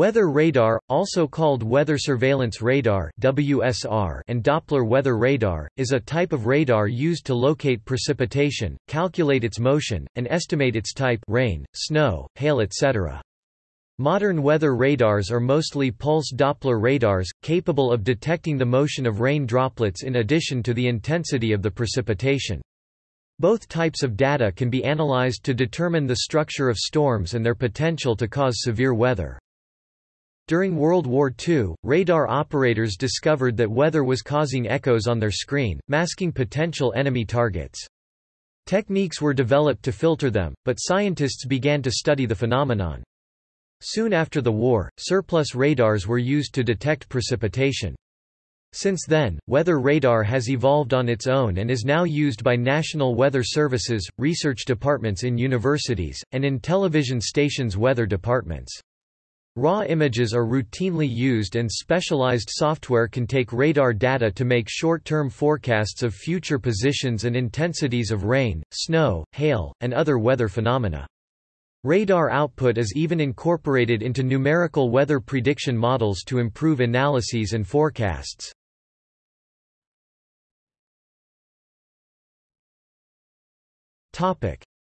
Weather radar, also called weather surveillance radar (WSR) and Doppler weather radar, is a type of radar used to locate precipitation, calculate its motion, and estimate its type rain, snow, hail etc. Modern weather radars are mostly pulse Doppler radars, capable of detecting the motion of rain droplets in addition to the intensity of the precipitation. Both types of data can be analyzed to determine the structure of storms and their potential to cause severe weather. During World War II, radar operators discovered that weather was causing echoes on their screen, masking potential enemy targets. Techniques were developed to filter them, but scientists began to study the phenomenon. Soon after the war, surplus radars were used to detect precipitation. Since then, weather radar has evolved on its own and is now used by national weather services, research departments in universities, and in television stations' weather departments. Raw images are routinely used and specialized software can take radar data to make short-term forecasts of future positions and intensities of rain, snow, hail, and other weather phenomena. Radar output is even incorporated into numerical weather prediction models to improve analyses and forecasts.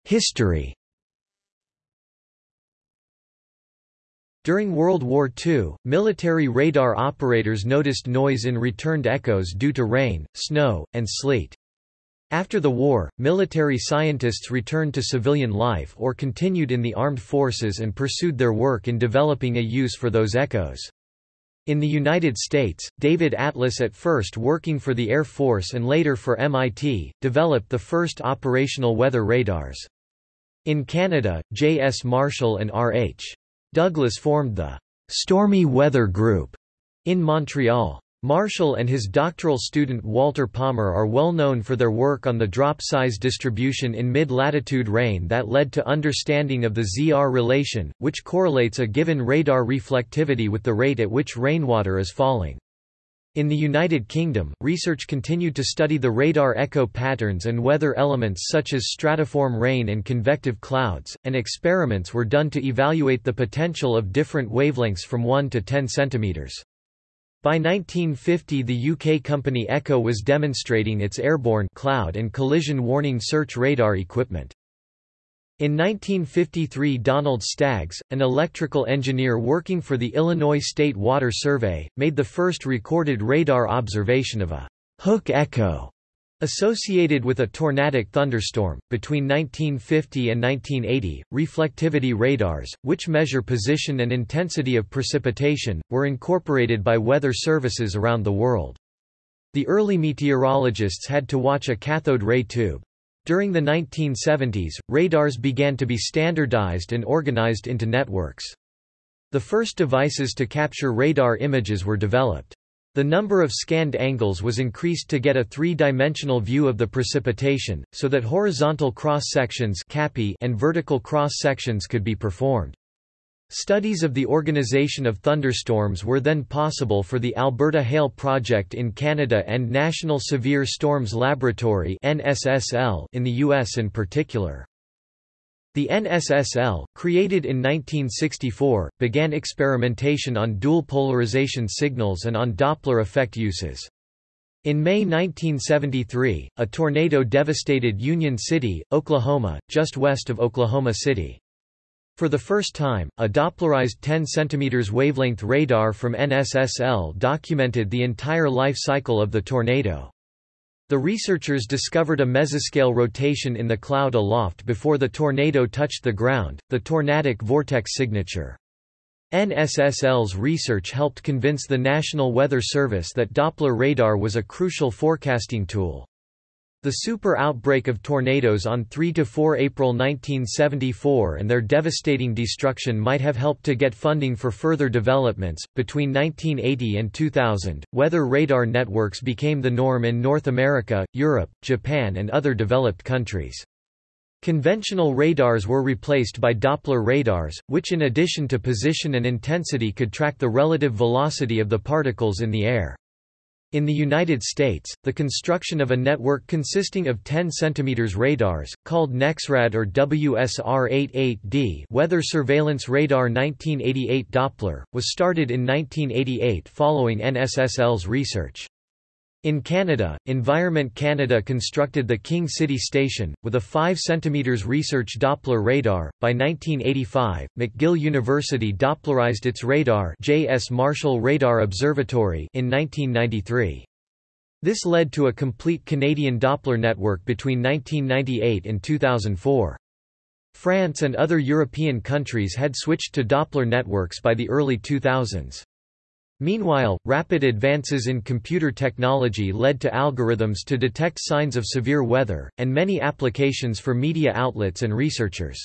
History During World War II, military radar operators noticed noise in returned echoes due to rain, snow, and sleet. After the war, military scientists returned to civilian life or continued in the armed forces and pursued their work in developing a use for those echoes. In the United States, David Atlas at first working for the Air Force and later for MIT, developed the first operational weather radars. In Canada, J. S. Marshall and R. H. Douglas formed the Stormy Weather Group in Montreal. Marshall and his doctoral student Walter Palmer are well known for their work on the drop size distribution in mid-latitude rain that led to understanding of the ZR relation, which correlates a given radar reflectivity with the rate at which rainwater is falling. In the United Kingdom, research continued to study the radar echo patterns and weather elements such as stratiform rain and convective clouds, and experiments were done to evaluate the potential of different wavelengths from 1 to 10 cm. By 1950 the UK company EKCO was demonstrating its airborne cloud and collision warning search radar equipment. In 1953 Donald Staggs, an electrical engineer working for the Illinois State Water Survey, made the first recorded radar observation of a «hook echo» associated with a tornadic thunderstorm. Between 1950 and 1980, reflectivity radars, which measure position and intensity of precipitation, were incorporated by weather services around the world. The early meteorologists had to watch a cathode ray tube. During the 1970s, radars began to be standardized and organized into networks. The first devices to capture radar images were developed. The number of scanned angles was increased to get a three-dimensional view of the precipitation, so that horizontal cross-sections and vertical cross-sections could be performed. Studies of the organization of thunderstorms were then possible for the Alberta Hail Project in Canada and National Severe Storms Laboratory in the U.S. in particular. The NSSL, created in 1964, began experimentation on dual polarization signals and on Doppler effect uses. In May 1973, a tornado devastated Union City, Oklahoma, just west of Oklahoma City. For the first time, a Dopplerized 10 cm wavelength radar from NSSL documented the entire life cycle of the tornado. The researchers discovered a mesoscale rotation in the cloud aloft before the tornado touched the ground, the tornadic vortex signature. NSSL's research helped convince the National Weather Service that Doppler radar was a crucial forecasting tool. The super outbreak of tornadoes on 3 to 4 April 1974 and their devastating destruction might have helped to get funding for further developments. Between 1980 and 2000, weather radar networks became the norm in North America, Europe, Japan and other developed countries. Conventional radars were replaced by Doppler radars, which in addition to position and intensity could track the relative velocity of the particles in the air. In the United States, the construction of a network consisting of 10 cm radars, called NEXRAD or WSR-88D Weather Surveillance Radar 1988 Doppler, was started in 1988 following NSSL's research. In Canada, Environment Canada constructed the King City Station, with a 5 cm research Doppler radar. By 1985, McGill University Dopplerized its radar J.S. Marshall Radar Observatory in 1993. This led to a complete Canadian Doppler network between 1998 and 2004. France and other European countries had switched to Doppler networks by the early 2000s. Meanwhile, rapid advances in computer technology led to algorithms to detect signs of severe weather, and many applications for media outlets and researchers.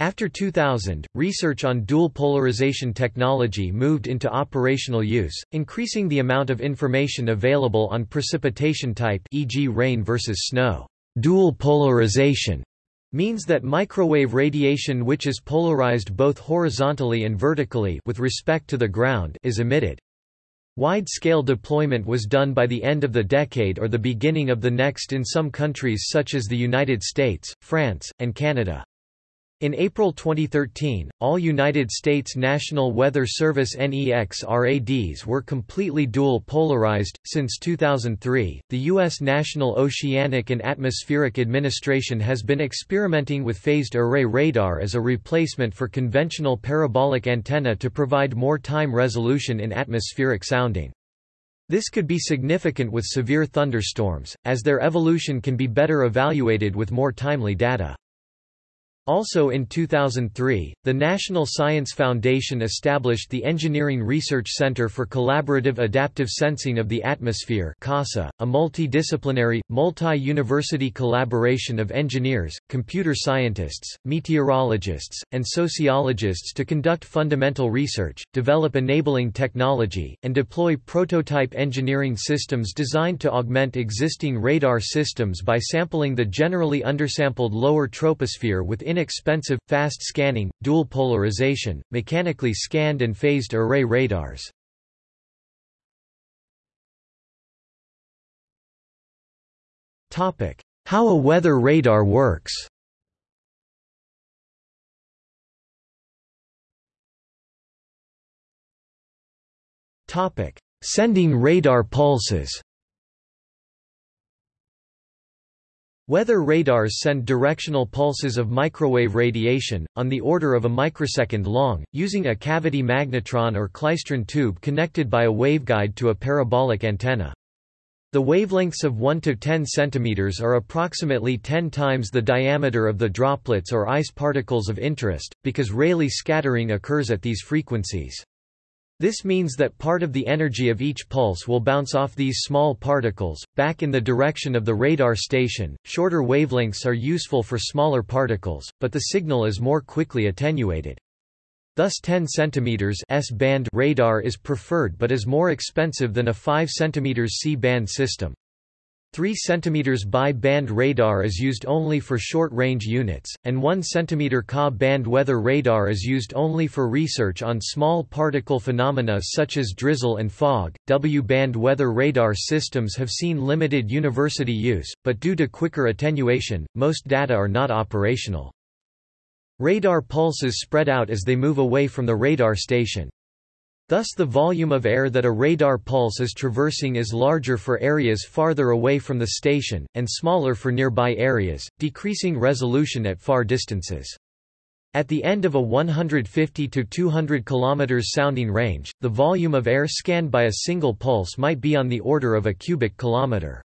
After 2000, research on dual polarization technology moved into operational use, increasing the amount of information available on precipitation type e.g. rain versus snow. Dual polarization means that microwave radiation which is polarized both horizontally and vertically with respect to the ground is emitted. Wide-scale deployment was done by the end of the decade or the beginning of the next in some countries such as the United States, France, and Canada. In April 2013, all United States National Weather Service NEXRADs were completely dual polarized. Since 2003, the U.S. National Oceanic and Atmospheric Administration has been experimenting with phased array radar as a replacement for conventional parabolic antenna to provide more time resolution in atmospheric sounding. This could be significant with severe thunderstorms, as their evolution can be better evaluated with more timely data. Also in 2003, the National Science Foundation established the Engineering Research Center for Collaborative Adaptive Sensing of the Atmosphere CASA, a multidisciplinary, multi-university collaboration of engineers, computer scientists, meteorologists, and sociologists to conduct fundamental research, develop enabling technology, and deploy prototype engineering systems designed to augment existing radar systems by sampling the generally undersampled lower troposphere with inexpensive, fast scanning, dual polarization, mechanically scanned and phased array radars. How a weather radar works Sending radar pulses Weather radars send directional pulses of microwave radiation, on the order of a microsecond long, using a cavity magnetron or klystron tube connected by a waveguide to a parabolic antenna. The wavelengths of 1 to 10 cm are approximately 10 times the diameter of the droplets or ice particles of interest, because Rayleigh scattering occurs at these frequencies. This means that part of the energy of each pulse will bounce off these small particles, back in the direction of the radar station. Shorter wavelengths are useful for smaller particles, but the signal is more quickly attenuated. Thus 10 cm S-band radar is preferred but is more expensive than a 5 cm C-band system. 3 cm bi-band radar is used only for short-range units, and 1 cm Ka-band weather radar is used only for research on small particle phenomena such as drizzle and fog. W-band weather radar systems have seen limited university use, but due to quicker attenuation, most data are not operational. Radar pulses spread out as they move away from the radar station. Thus the volume of air that a radar pulse is traversing is larger for areas farther away from the station, and smaller for nearby areas, decreasing resolution at far distances. At the end of a 150 to 200 km sounding range, the volume of air scanned by a single pulse might be on the order of a cubic kilometer.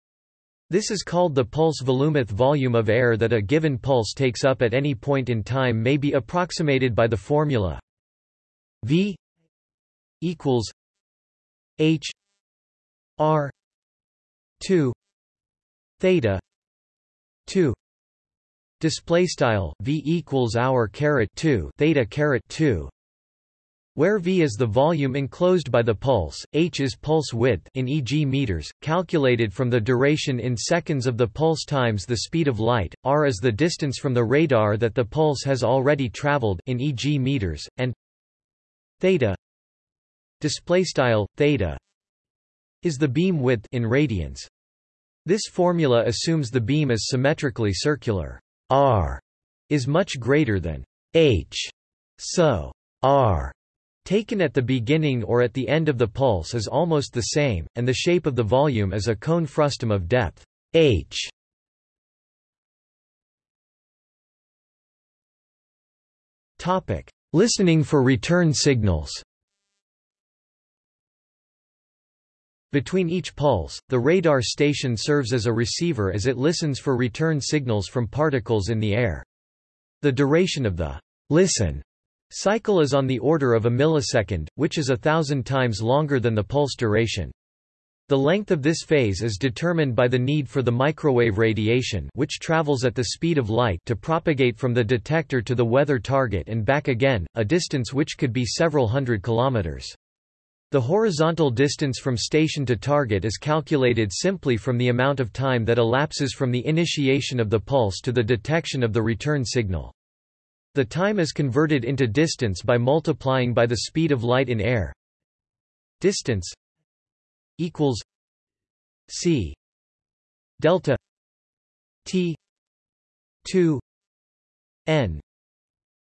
This is called the pulse volumeth volume of air that a given pulse takes up at any point in time may be approximated by the formula v equals H R two theta two display style v equals hour caret 2 theta caret 2 where v is the volume enclosed by the pulse, h is pulse width in e.g. meters, calculated from the duration in seconds of the pulse times the speed of light, r is the distance from the radar that the pulse has already traveled in e.g. meters, and theta display style theta is the beam width in radians. This formula assumes the beam is symmetrically circular. r is much greater than h, so r taken at the beginning or at the end of the pulse is almost the same, and the shape of the volume is a cone frustum of depth h. Topic: Listening for return signals. Between each pulse, the radar station serves as a receiver as it listens for return signals from particles in the air. The duration of the listen cycle is on the order of a millisecond, which is a thousand times longer than the pulse duration. The length of this phase is determined by the need for the microwave radiation which travels at the speed of light to propagate from the detector to the weather target and back again, a distance which could be several hundred kilometers. The horizontal distance from station to target is calculated simply from the amount of time that elapses from the initiation of the pulse to the detection of the return signal. The time is converted into distance by multiplying by the speed of light in air. Distance equals C delta T two N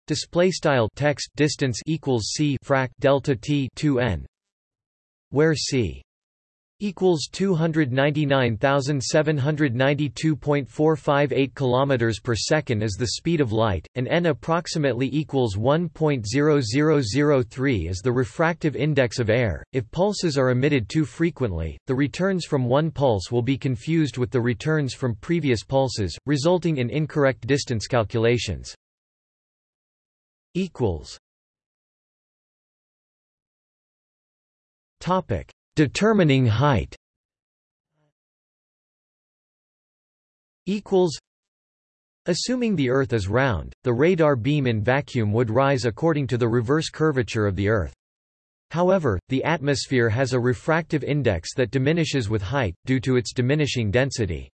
display style text distance equals C frac delta T two N where C equals 299,792.458 kilometers per second is the speed of light and n approximately equals 1.0003 is the refractive index of air. If pulses are emitted too frequently the returns from one pulse will be confused with the returns from previous pulses resulting in incorrect distance calculations. Equals topic Determining height equals Assuming the Earth is round, the radar beam in vacuum would rise according to the reverse curvature of the Earth. However, the atmosphere has a refractive index that diminishes with height, due to its diminishing density.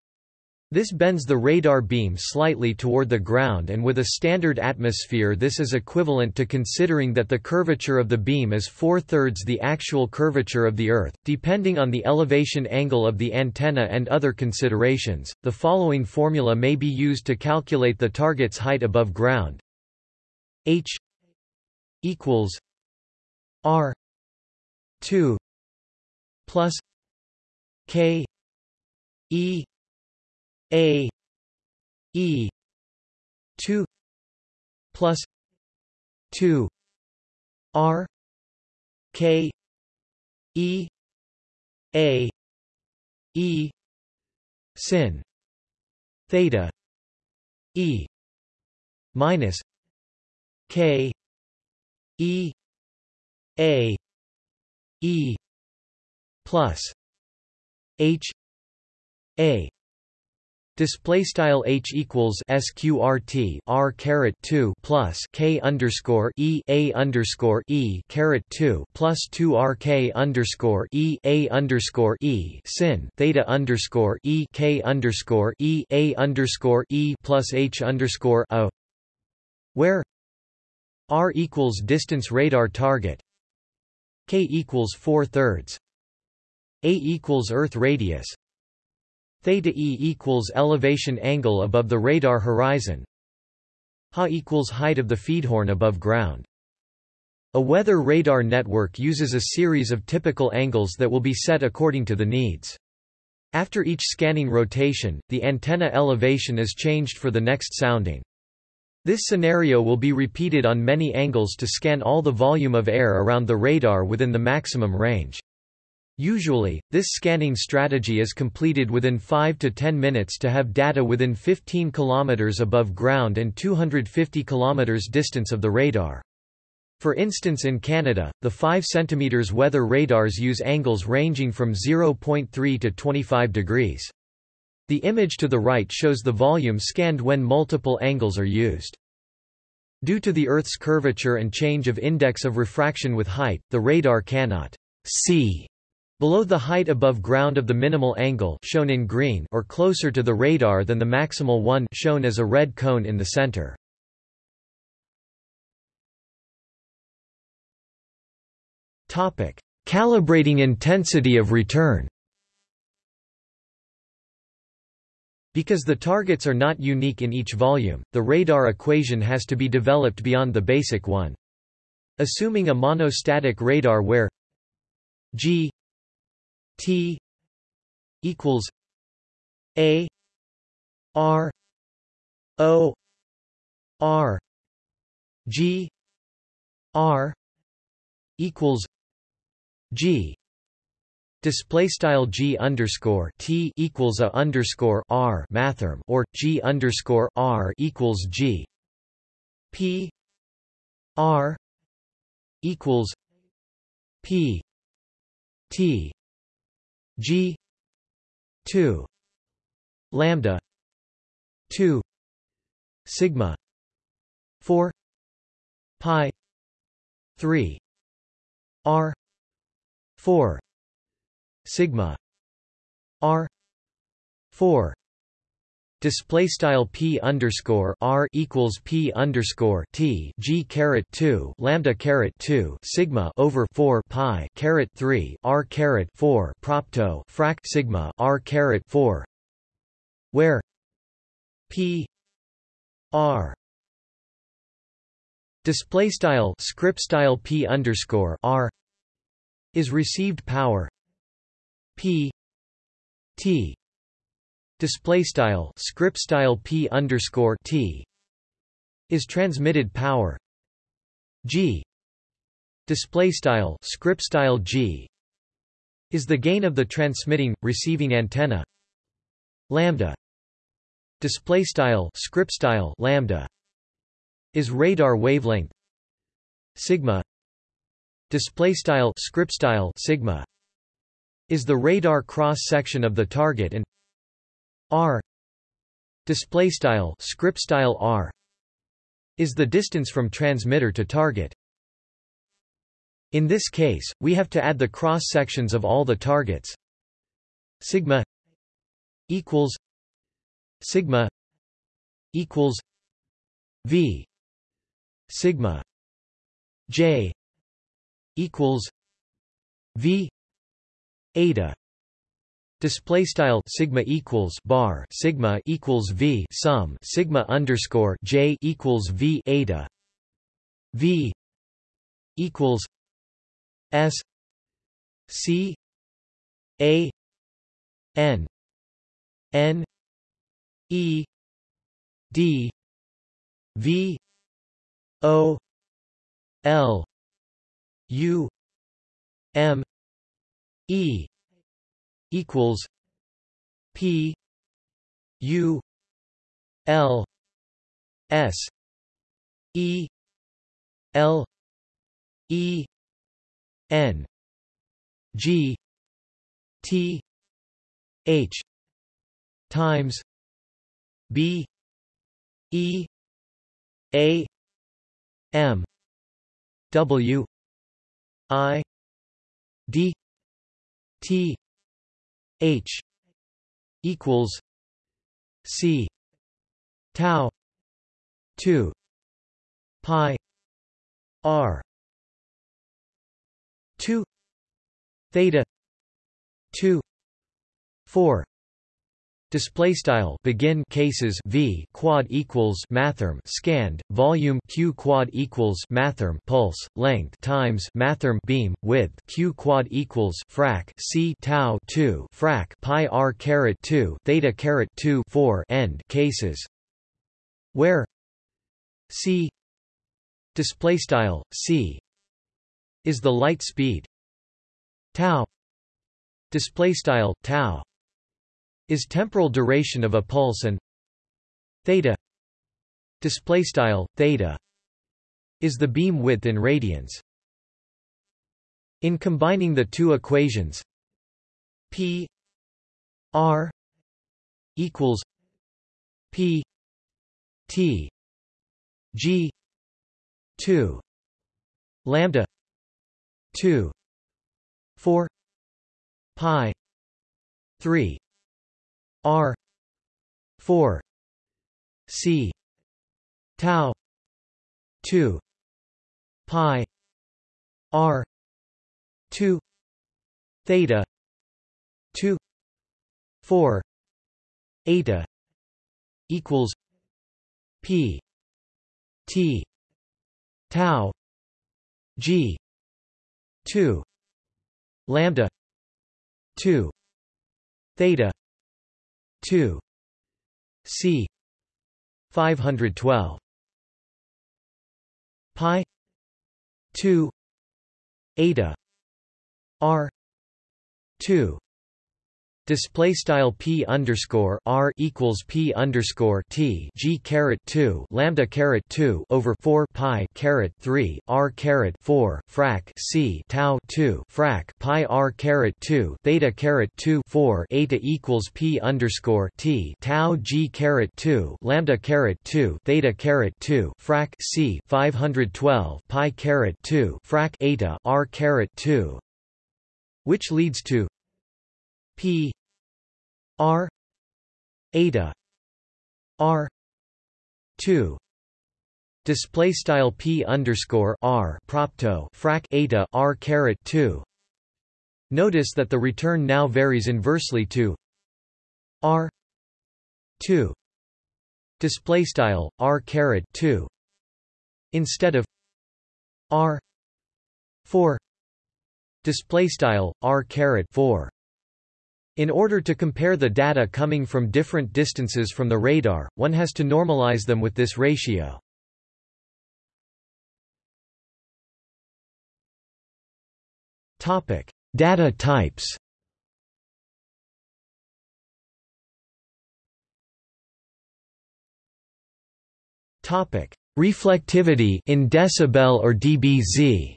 This bends the radar beam slightly toward the ground and with a standard atmosphere this is equivalent to considering that the curvature of the beam is four-thirds the actual curvature of the Earth. Depending on the elevation angle of the antenna and other considerations, the following formula may be used to calculate the target's height above ground. h equals r 2 plus k e a E two plus two R K E A E sin theta E minus K E A E plus H A Display style h equals sqrt r caret two plus k underscore e a underscore e caret two plus two r k underscore e a underscore e sin theta underscore e k underscore e a underscore e plus h underscore a, where r equals distance radar target, k equals four thirds, a equals Earth radius, Theta e equals elevation angle above the radar horizon. Ha equals height of the feedhorn above ground. A weather radar network uses a series of typical angles that will be set according to the needs. After each scanning rotation, the antenna elevation is changed for the next sounding. This scenario will be repeated on many angles to scan all the volume of air around the radar within the maximum range. Usually, this scanning strategy is completed within 5 to 10 minutes to have data within 15 km above ground and 250 km distance of the radar. For instance in Canada, the 5 cm weather radars use angles ranging from 0.3 to 25 degrees. The image to the right shows the volume scanned when multiple angles are used. Due to the Earth's curvature and change of index of refraction with height, the radar cannot see Below the height above ground of the minimal angle shown in green or closer to the radar than the maximal one shown as a red cone in the center. Topic: Calibrating intensity of return Because the targets are not unique in each volume, the radar equation has to be developed beyond the basic one. Assuming a monostatic radar where g t equals a r o r g r equals g. Display style g underscore t equals a underscore r mathrm or g underscore r equals g. P r equals p t g 2 lambda 2 sigma 4 pi 3 r 4 sigma r 4 display style p underscore r equals p underscore t g caret 2 lambda caret 2 sigma over 4 pi caret 3 r caret 4 propto frac sigma r caret 4 where p r display style script style p underscore r is received power p t display style script style p underscore t is transmitted power. G display style script style g is the gain of the transmitting receiving antenna. Lambda display style script style lambda is radar wavelength. Sigma display style script style sigma is the radar cross section of the target and r display style script style r is the distance from transmitter to target. In this case we have to add the cross sections of all the targets. Sigma equals sigma equals v. Sigma j equals v. Eta display style sigma equals bar sigma equals v sum sigma underscore j equals v eta v equals s c a n n e d v o l u m E equals P U L S E L E N G T H times B E A M W I D T H equals C tau two pi R two theta two four Display style begin cases v quad equals mathrm scanned volume q quad equals mathrm pulse length times mathrm beam width q quad equals frac c tau 2 frac pi r caret 2 theta caret 2 4 end cases. Where c display style c is the light speed tau display style tau is temporal duration of a pulse and theta display style theta is the beam width in radians. In combining the two equations p r equals p t g 2 lambda 2 4 pi 3 R. four. C. Tau. two. Pi. R. two. Theta. 2 4 eta. equals p. T. Tau. G. 2 lambda. 2 theta 2 c. 512 pi. 2 eta. R. 2 Display style p underscore r equals p underscore t g caret two lambda caret two over four pi caret three r caret four frac c tau two frac pi r caret two theta caret two four eta equals p underscore t tau g caret two lambda caret two theta caret two frac c five hundred twelve pi caret two frac eta r caret two, which leads to P R eta R two. Display style P underscore R propto frac eta R caret two. Notice that the return now varies inversely to R two. Display style R caret two. Instead of R four. Display style R caret 4 in order to compare the data coming from different distances from the radar, one has to normalize them with this ratio. Topic: Data types. Topic: Reflectivity in decibel or dBz.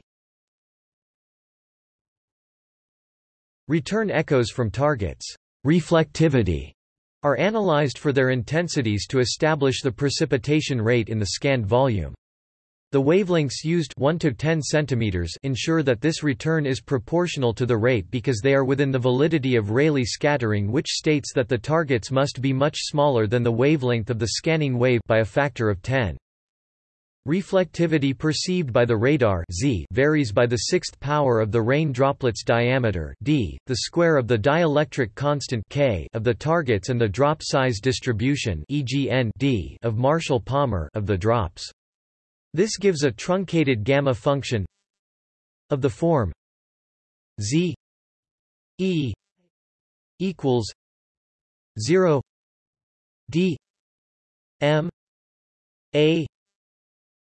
Return echoes from targets reflectivity are analyzed for their intensities to establish the precipitation rate in the scanned volume. The wavelengths used 1 to 10 cm ensure that this return is proportional to the rate because they are within the validity of Rayleigh scattering which states that the targets must be much smaller than the wavelength of the scanning wave by a factor of 10. Reflectivity perceived by the radar z varies by the sixth power of the rain droplet's diameter d, the square of the dielectric constant k of the targets and the drop size distribution EGN d of Marshall-Palmer of the drops. This gives a truncated gamma function of the form z e equals 0 d m a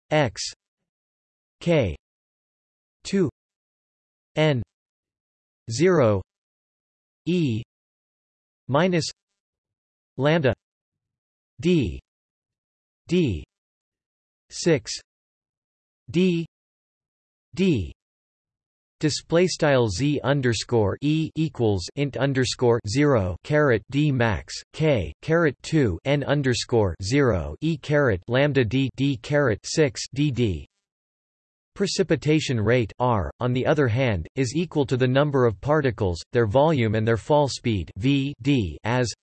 x k 2 n 0 e minus lambda d d 6 d d Display style z underscore e equals int underscore zero caret d max k caret two n underscore zero e caret lambda d d caret six d d. Precipitation rate r, on the other hand, is equal to the number of particles, their volume, and their fall speed v d as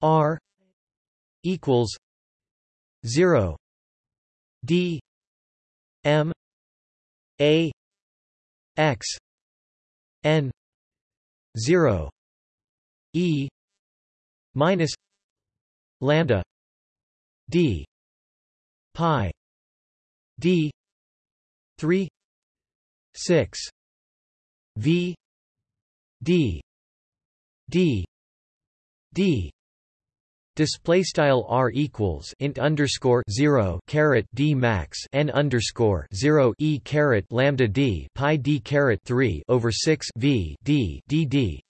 r equals zero d m a x n 0 e minus lambda d pi d 3 6 v d d d Display style r equals int underscore zero caret d max n underscore zero e caret lambda d pi d caret three over six v d d d.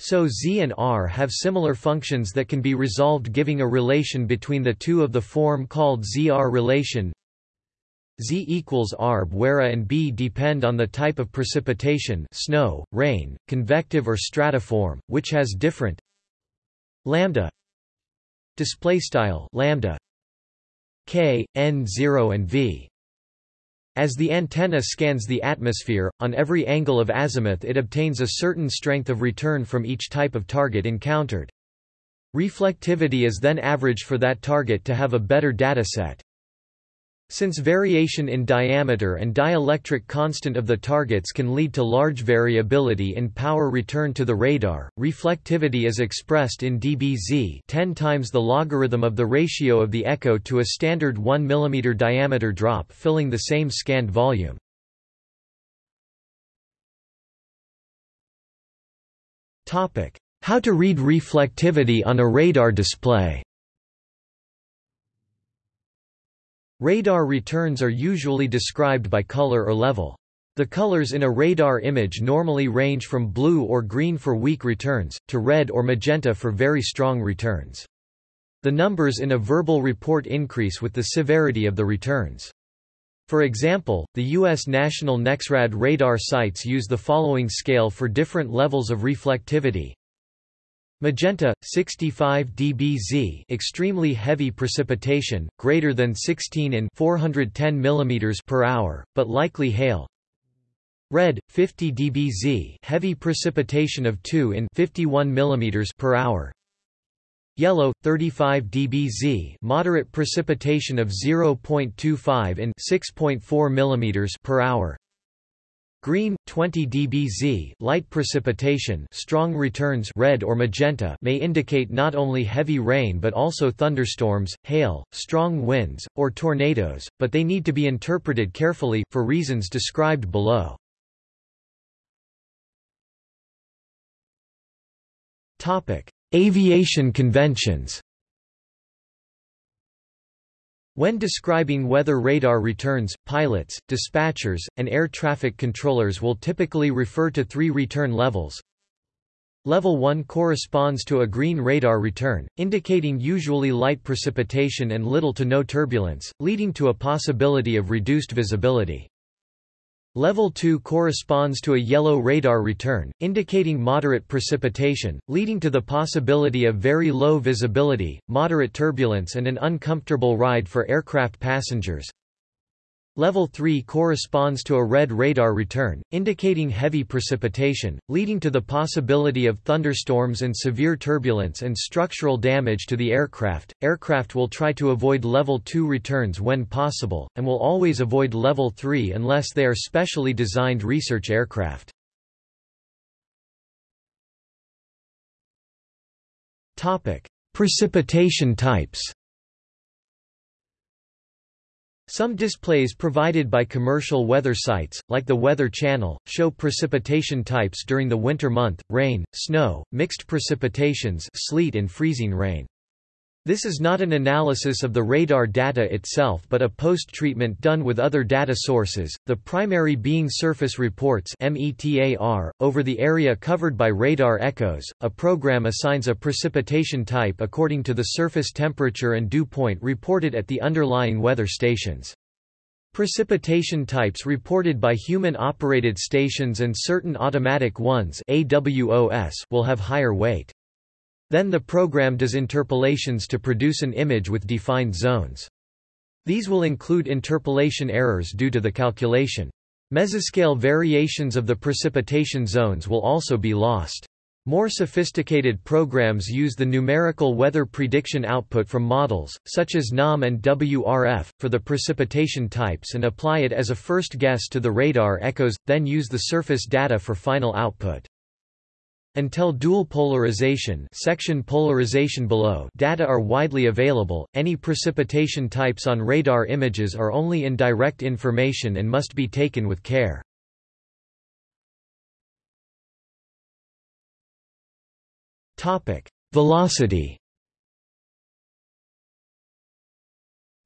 So z and r have similar functions that can be resolved giving a relation between the two of the form called zr relation. Z equals arb where a and b depend on the type of precipitation snow, rain, convective or stratiform, which has different lambda display style lambda k n 0 and v as the antenna scans the atmosphere, on every angle of azimuth it obtains a certain strength of return from each type of target encountered. Reflectivity is then averaged for that target to have a better dataset. Since variation in diameter and dielectric constant of the targets can lead to large variability in power return to the radar, reflectivity is expressed in dBz 10 times the logarithm of the ratio of the echo to a standard 1 mm diameter drop filling the same scanned volume. How to read reflectivity on a radar display Radar returns are usually described by color or level. The colors in a radar image normally range from blue or green for weak returns, to red or magenta for very strong returns. The numbers in a verbal report increase with the severity of the returns. For example, the U.S. National NEXRAD radar sites use the following scale for different levels of reflectivity. Magenta 65 dBz extremely heavy precipitation greater than 16 in 410 mm per hour but likely hail. Red 50 dBz heavy precipitation of 2 in 51 mm per hour. Yellow 35 dBz moderate precipitation of 0.25 in 6.4 mm per hour Green 20 dBz light precipitation strong returns red or magenta may indicate not only heavy rain but also thunderstorms, hail, strong winds, or tornadoes, but they need to be interpreted carefully, for reasons described below. Aviation conventions when describing weather radar returns, pilots, dispatchers, and air traffic controllers will typically refer to three return levels. Level 1 corresponds to a green radar return, indicating usually light precipitation and little to no turbulence, leading to a possibility of reduced visibility. Level 2 corresponds to a yellow radar return, indicating moderate precipitation, leading to the possibility of very low visibility, moderate turbulence and an uncomfortable ride for aircraft passengers. Level 3 corresponds to a red radar return, indicating heavy precipitation, leading to the possibility of thunderstorms and severe turbulence and structural damage to the aircraft. Aircraft will try to avoid level 2 returns when possible, and will always avoid level 3 unless they are specially designed research aircraft. Topic: Precipitation types. Some displays provided by commercial weather sites, like the Weather Channel, show precipitation types during the winter month, rain, snow, mixed precipitations sleet and freezing rain. This is not an analysis of the radar data itself but a post-treatment done with other data sources, the primary being surface reports over the area covered by radar echoes. A program assigns a precipitation type according to the surface temperature and dew point reported at the underlying weather stations. Precipitation types reported by human-operated stations and certain automatic ones will have higher weight. Then the program does interpolations to produce an image with defined zones. These will include interpolation errors due to the calculation. Mesoscale variations of the precipitation zones will also be lost. More sophisticated programs use the numerical weather prediction output from models, such as NAM and WRF, for the precipitation types and apply it as a first guess to the radar echoes, then use the surface data for final output. Until dual polarization section polarization below data are widely available, any precipitation types on radar images are only indirect information and must be taken with care. Topic: Velocity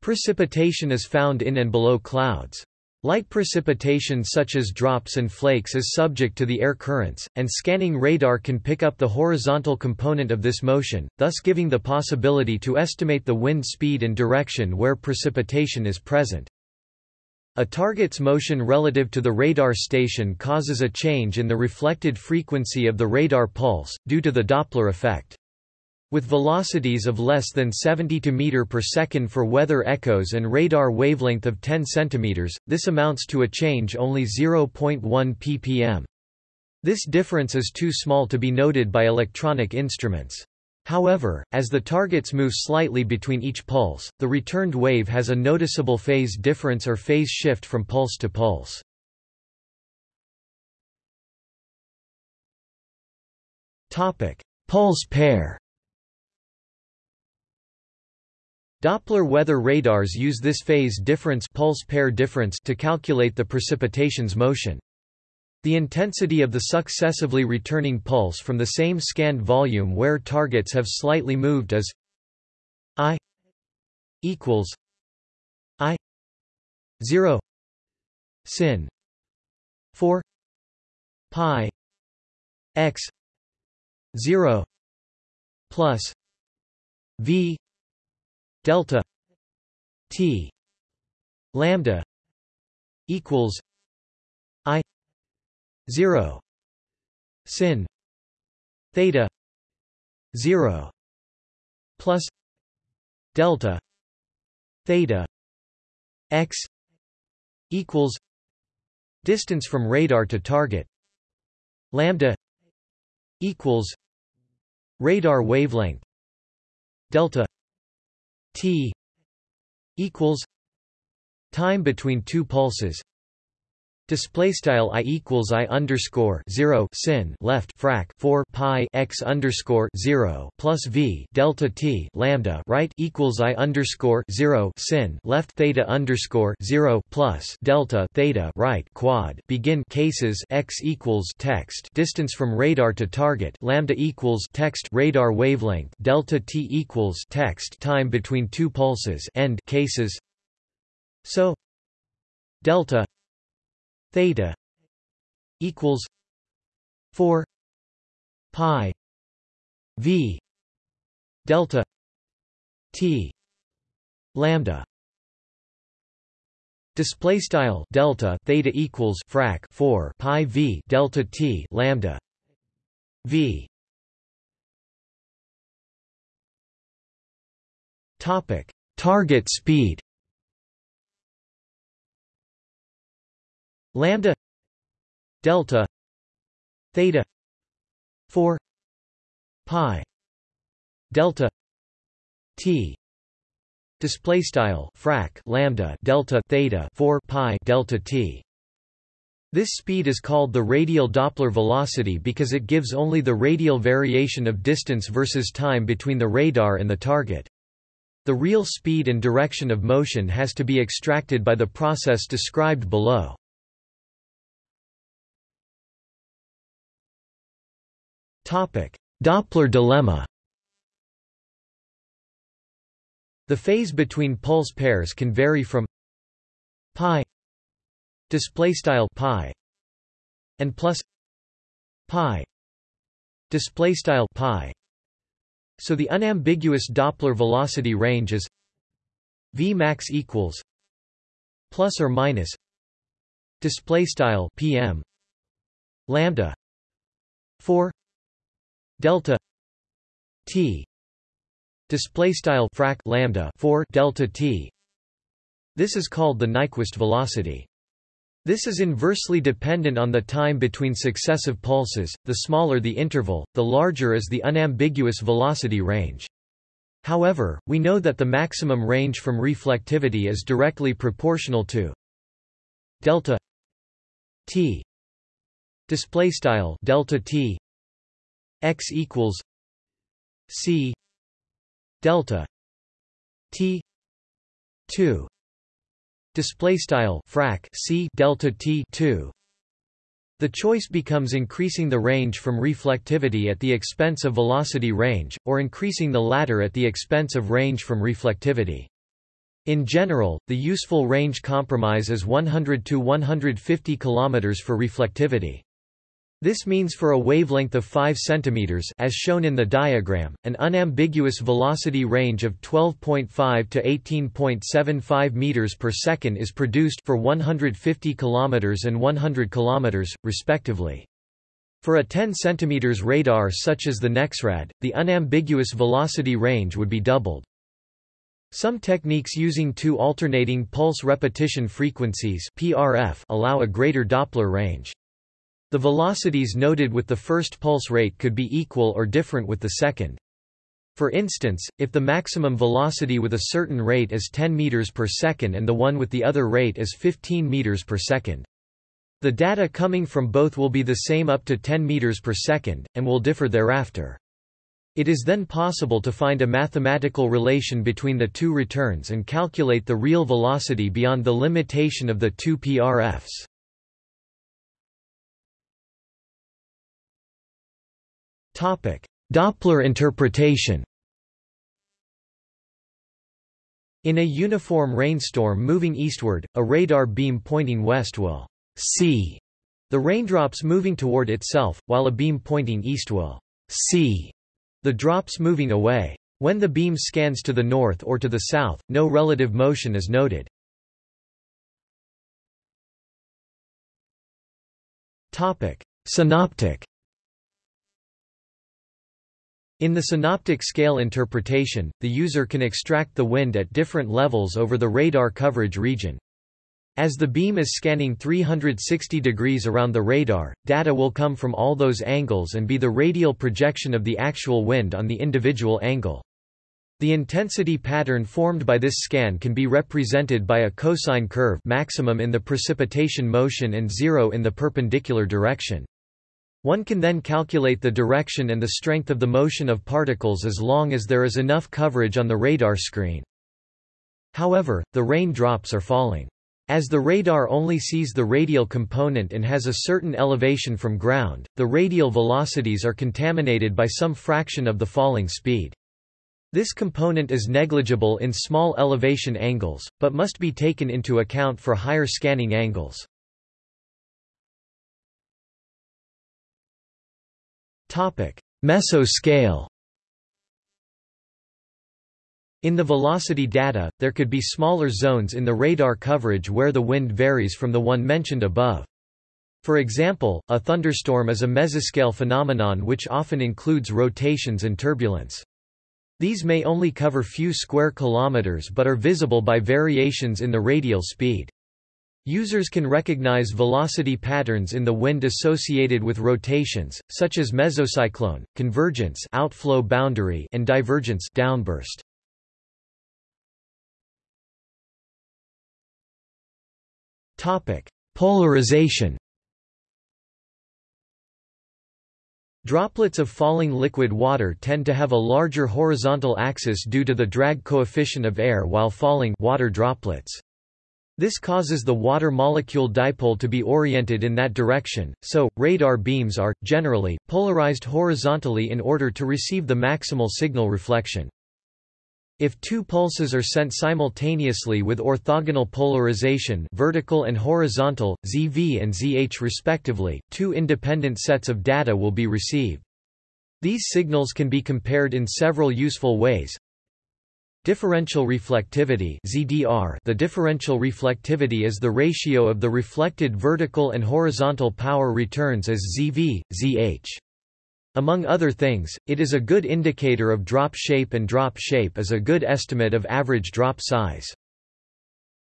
Precipitation is found in and below clouds. Light precipitation such as drops and flakes is subject to the air currents, and scanning radar can pick up the horizontal component of this motion, thus giving the possibility to estimate the wind speed and direction where precipitation is present. A target's motion relative to the radar station causes a change in the reflected frequency of the radar pulse, due to the Doppler effect. With velocities of less than 70 m per second for weather echoes and radar wavelength of 10 cm, this amounts to a change only 0.1 ppm. This difference is too small to be noted by electronic instruments. However, as the targets move slightly between each pulse, the returned wave has a noticeable phase difference or phase shift from pulse to pulse. Topic: Pulse pair Doppler weather radars use this phase difference pulse pair difference to calculate the precipitation's motion. The intensity of the successively returning pulse from the same scanned volume where targets have slightly moved is I equals I 0 sin 4 pi x 0 plus v delta t lambda equals i 0 sin theta 0 plus delta theta x equals distance from radar to target lambda equals radar wavelength delta t equals time between two pulses Display style i equals i underscore zero sin left frac four pi x underscore zero plus v delta t lambda right equals i underscore zero sin left theta underscore zero plus delta theta right quad. Begin cases x equals text. Distance from radar to target lambda equals text. Radar wavelength delta t equals text. Time between two pulses end cases. So delta theta equals 4 pi v delta t lambda. Display style delta theta equals frac 4 pi v delta t lambda v. Topic. Target speed lambda delta theta 4 pi delta t display style frac lambda delta theta 4 pi delta t this speed is called the radial Doppler velocity because it gives only the radial variation of distance versus time between the radar and the target. The real speed and direction of motion has to be extracted by the process described below. Doppler dilemma. The phase between pulse pairs can vary from pi display style pi and plus pi display style pi. So the unambiguous Doppler velocity range is v max equals plus or minus display style pm lambda 4 delta t display style frac lambda 4 delta t. This is called the Nyquist velocity. This is inversely dependent on the time between successive pulses the smaller the interval the larger is the unambiguous velocity range. However we know that the maximum range from reflectivity is directly proportional to delta t display style delta t x equals c delta t 2 display style frac c delta t 2 the choice becomes increasing the range from reflectivity at the expense of velocity range, or increasing the latter at the expense of range from reflectivity. In general, the useful range compromise is 100 to 150 km for reflectivity. This means for a wavelength of 5 cm as shown in the diagram, an unambiguous velocity range of 12.5 to 18.75 meters per second is produced for 150 km and 100 km, respectively. For a 10 cm radar such as the NEXRAD, the unambiguous velocity range would be doubled. Some techniques using two alternating pulse repetition frequencies PRF allow a greater Doppler range. The velocities noted with the first pulse rate could be equal or different with the second. For instance, if the maximum velocity with a certain rate is 10 meters per second and the one with the other rate is 15 meters per second. The data coming from both will be the same up to 10 meters per second, and will differ thereafter. It is then possible to find a mathematical relation between the two returns and calculate the real velocity beyond the limitation of the two PRFs. Doppler interpretation In a uniform rainstorm moving eastward, a radar beam pointing west will see the raindrops moving toward itself, while a beam pointing east will see the drops moving away. When the beam scans to the north or to the south, no relative motion is noted. Synoptic in the synoptic scale interpretation, the user can extract the wind at different levels over the radar coverage region. As the beam is scanning 360 degrees around the radar, data will come from all those angles and be the radial projection of the actual wind on the individual angle. The intensity pattern formed by this scan can be represented by a cosine curve maximum in the precipitation motion and zero in the perpendicular direction. One can then calculate the direction and the strength of the motion of particles as long as there is enough coverage on the radar screen. However, the rain drops are falling. As the radar only sees the radial component and has a certain elevation from ground, the radial velocities are contaminated by some fraction of the falling speed. This component is negligible in small elevation angles, but must be taken into account for higher scanning angles. Mesoscale In the velocity data, there could be smaller zones in the radar coverage where the wind varies from the one mentioned above. For example, a thunderstorm is a mesoscale phenomenon which often includes rotations and turbulence. These may only cover few square kilometers but are visible by variations in the radial speed. Users can recognize velocity patterns in the wind associated with rotations, such as mesocyclone, convergence outflow boundary and divergence downburst. Topic: Polarization. Droplets of falling liquid water tend to have a larger horizontal axis due to the drag coefficient of air while falling water droplets. This causes the water molecule dipole to be oriented in that direction, so, radar beams are, generally, polarized horizontally in order to receive the maximal signal reflection. If two pulses are sent simultaneously with orthogonal polarization vertical and horizontal, ZV and ZH respectively, two independent sets of data will be received. These signals can be compared in several useful ways. Differential reflectivity ZDR The differential reflectivity is the ratio of the reflected vertical and horizontal power returns as ZV, ZH. Among other things, it is a good indicator of drop shape and drop shape is a good estimate of average drop size.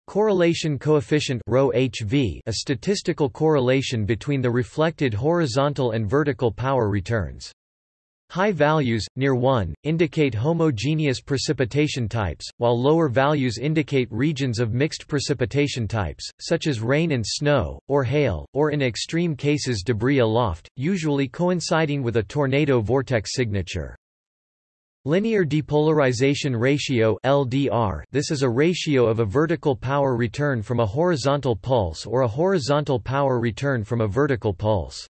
Correlation coefficient ρHV a statistical correlation between the reflected horizontal and vertical power returns. High values, near 1, indicate homogeneous precipitation types, while lower values indicate regions of mixed precipitation types, such as rain and snow, or hail, or in extreme cases debris aloft, usually coinciding with a tornado vortex signature. Linear depolarization ratio LDR This is a ratio of a vertical power return from a horizontal pulse or a horizontal power return from a vertical pulse.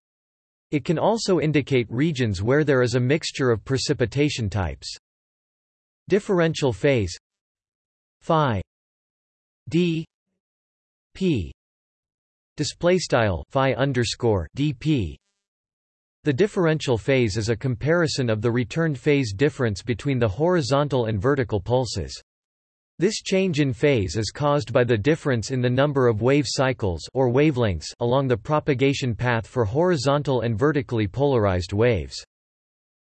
It can also indicate regions where there is a mixture of precipitation types. Differential phase. Phi. D. P. Display style phi underscore dp the differential phase is a comparison of the returned phase difference between the horizontal and vertical pulses this change in phase is caused by the difference in the number of wave cycles or wavelengths along the propagation path for horizontal and vertically polarized waves.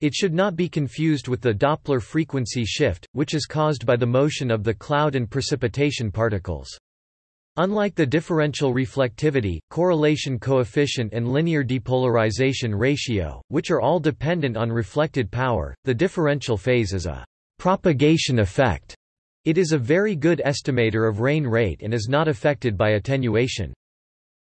It should not be confused with the Doppler frequency shift, which is caused by the motion of the cloud and precipitation particles. Unlike the differential reflectivity, correlation coefficient and linear depolarization ratio, which are all dependent on reflected power, the differential phase is a propagation effect. It is a very good estimator of rain rate and is not affected by attenuation.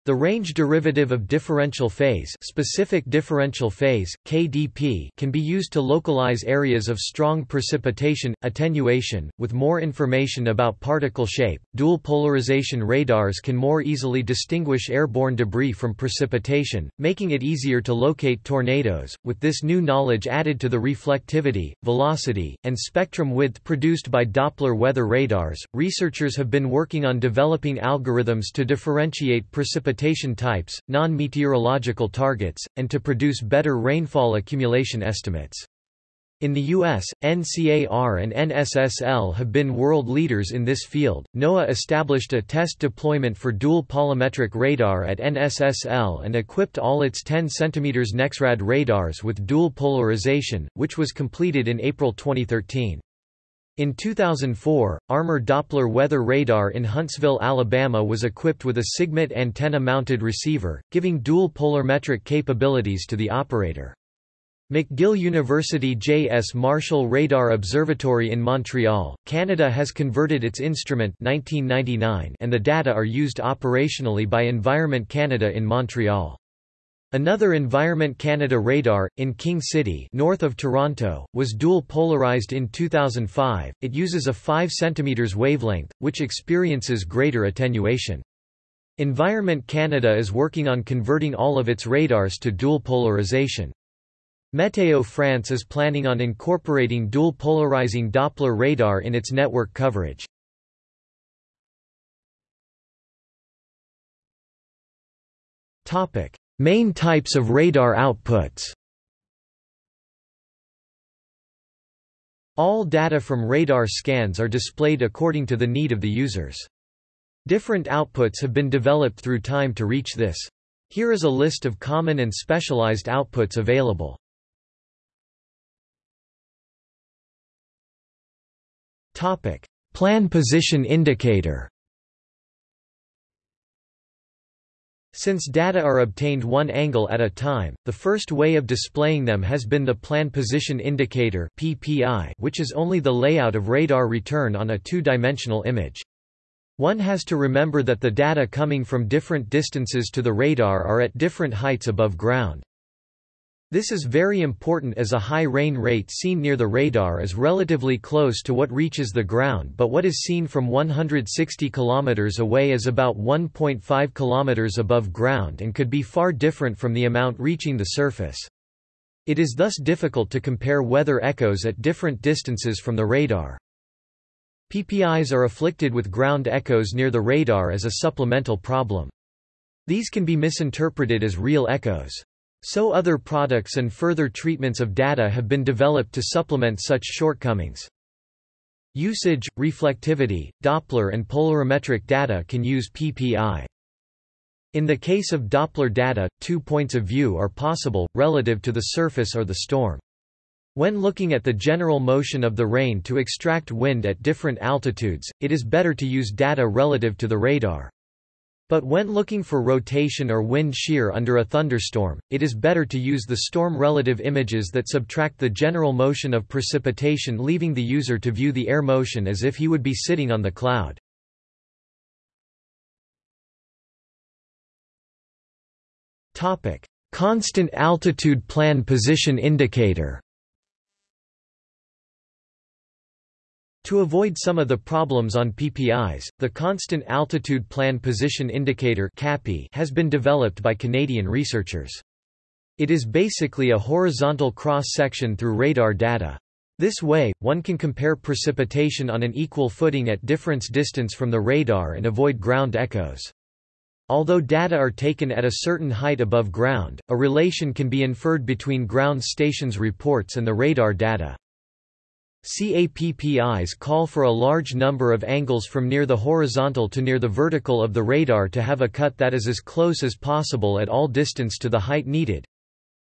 The range derivative of differential phase, specific differential phase (KDP) can be used to localize areas of strong precipitation attenuation. With more information about particle shape, dual polarization radars can more easily distinguish airborne debris from precipitation, making it easier to locate tornadoes. With this new knowledge added to the reflectivity, velocity, and spectrum width produced by Doppler weather radars, researchers have been working on developing algorithms to differentiate precipitation precipitation types, non-meteorological targets, and to produce better rainfall accumulation estimates. In the U.S., NCAR and NSSL have been world leaders in this field. NOAA established a test deployment for dual polarimetric radar at NSSL and equipped all its 10 cm NEXRAD radars with dual polarization, which was completed in April 2013. In 2004, Armor Doppler weather radar in Huntsville, Alabama was equipped with a SIGMET antenna-mounted receiver, giving dual polarimetric capabilities to the operator. McGill University J.S. Marshall Radar Observatory in Montreal, Canada has converted its instrument 1999 and the data are used operationally by Environment Canada in Montreal. Another Environment Canada radar, in King City north of Toronto, was dual polarized in 2005. It uses a 5 cm wavelength, which experiences greater attenuation. Environment Canada is working on converting all of its radars to dual polarization. Meteo France is planning on incorporating dual polarizing Doppler radar in its network coverage. Topic: Main types of radar outputs All data from radar scans are displayed according to the need of the users. Different outputs have been developed through time to reach this. Here is a list of common and specialized outputs available. Plan position indicator Since data are obtained one angle at a time, the first way of displaying them has been the Plan Position Indicator (PPI), which is only the layout of radar return on a two-dimensional image. One has to remember that the data coming from different distances to the radar are at different heights above ground. This is very important as a high rain rate seen near the radar is relatively close to what reaches the ground but what is seen from 160 km away is about 1.5 km above ground and could be far different from the amount reaching the surface. It is thus difficult to compare weather echoes at different distances from the radar. PPIs are afflicted with ground echoes near the radar as a supplemental problem. These can be misinterpreted as real echoes. So other products and further treatments of data have been developed to supplement such shortcomings. Usage, reflectivity, Doppler and polarimetric data can use PPI. In the case of Doppler data, two points of view are possible, relative to the surface or the storm. When looking at the general motion of the rain to extract wind at different altitudes, it is better to use data relative to the radar. But when looking for rotation or wind shear under a thunderstorm, it is better to use the storm relative images that subtract the general motion of precipitation leaving the user to view the air motion as if he would be sitting on the cloud. Constant altitude plan position indicator To avoid some of the problems on PPIs, the Constant Altitude Plan Position Indicator has been developed by Canadian researchers. It is basically a horizontal cross-section through radar data. This way, one can compare precipitation on an equal footing at difference distance from the radar and avoid ground echoes. Although data are taken at a certain height above ground, a relation can be inferred between ground stations reports and the radar data. CAPPIs call for a large number of angles from near the horizontal to near the vertical of the radar to have a cut that is as close as possible at all distance to the height needed.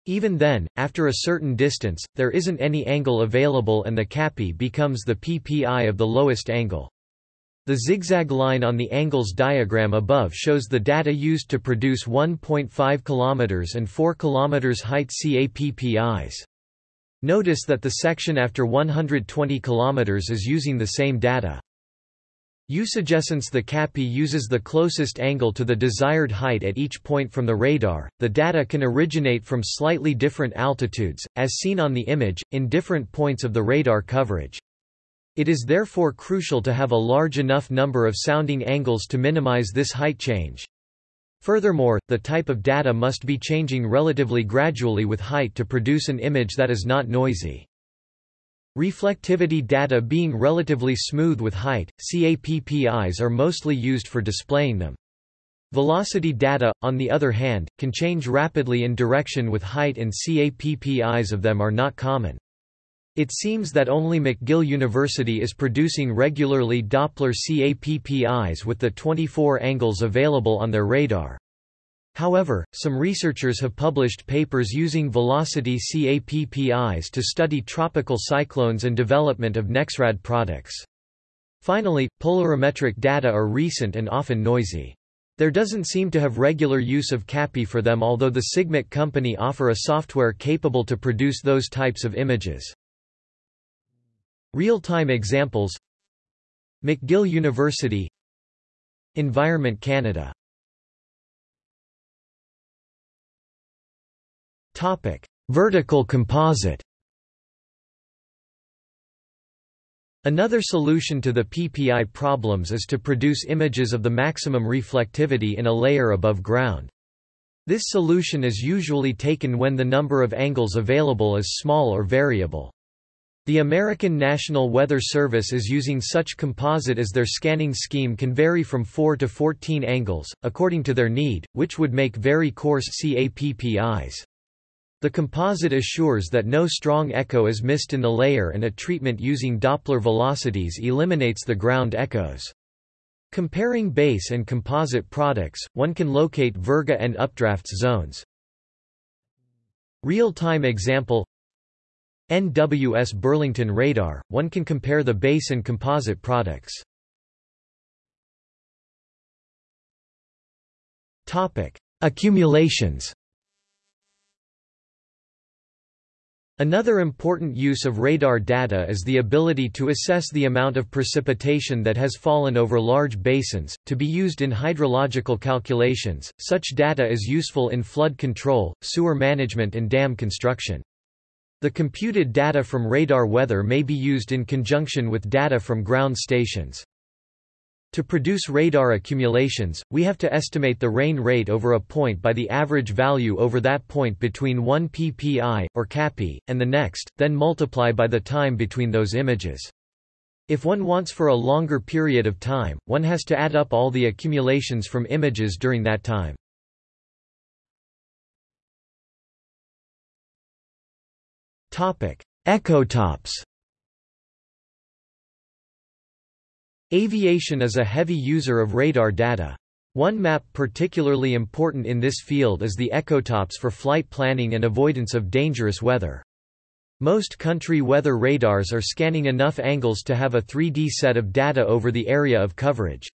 Even then, after a certain distance, there isn't any angle available and the CAPPI becomes the PPI of the lowest angle. The zigzag line on the angles diagram above shows the data used to produce 1.5 km and 4 km height CAPPIs. Notice that the section after 120 km is using the same data. Eusegescence The CAPPI uses the closest angle to the desired height at each point from the radar. The data can originate from slightly different altitudes, as seen on the image, in different points of the radar coverage. It is therefore crucial to have a large enough number of sounding angles to minimize this height change. Furthermore, the type of data must be changing relatively gradually with height to produce an image that is not noisy. Reflectivity data being relatively smooth with height, CAPPIs are mostly used for displaying them. Velocity data, on the other hand, can change rapidly in direction with height and CAPPIs of them are not common. It seems that only McGill University is producing regularly Doppler CAPPIs with the 24 angles available on their radar. However, some researchers have published papers using velocity CAPPIs to study tropical cyclones and development of NEXRAD products. Finally, polarimetric data are recent and often noisy. There doesn't seem to have regular use of CAPPI for them although the Sigmet company offer a software capable to produce those types of images. Real-time examples McGill University Environment Canada Topic: Vertical composite. Another solution to the PPI problems is to produce images of the maximum reflectivity in a layer above ground. This solution is usually taken when the number of angles available is small or variable. The American National Weather Service is using such composite as their scanning scheme can vary from 4 to 14 angles, according to their need, which would make very coarse CAPPIs. The composite assures that no strong echo is missed in the layer and a treatment using Doppler velocities eliminates the ground echoes. Comparing base and composite products, one can locate virga and updrafts zones. Real-time example NWS Burlington radar, one can compare the base and composite products. Topic: Accumulations Another important use of radar data is the ability to assess the amount of precipitation that has fallen over large basins, to be used in hydrological calculations. Such data is useful in flood control, sewer management, and dam construction. The computed data from radar weather may be used in conjunction with data from ground stations. To produce radar accumulations, we have to estimate the rain rate over a point by the average value over that point between one ppi, or CAPPI, and the next, then multiply by the time between those images. If one wants for a longer period of time, one has to add up all the accumulations from images during that time. Echotops Aviation is a heavy user of radar data. One map particularly important in this field is the echotops for flight planning and avoidance of dangerous weather. Most country weather radars are scanning enough angles to have a 3D set of data over the area of coverage.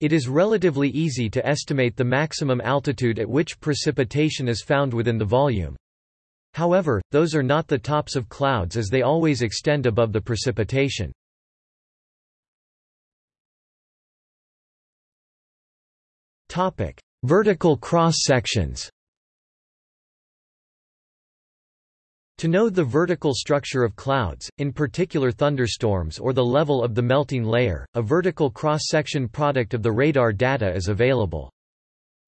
It is relatively easy to estimate the maximum altitude at which precipitation is found within the volume. However, those are not the tops of clouds as they always extend above the precipitation. Topic: Vertical cross-sections. To know the vertical structure of clouds, in particular thunderstorms or the level of the melting layer, a vertical cross-section product of the radar data is available.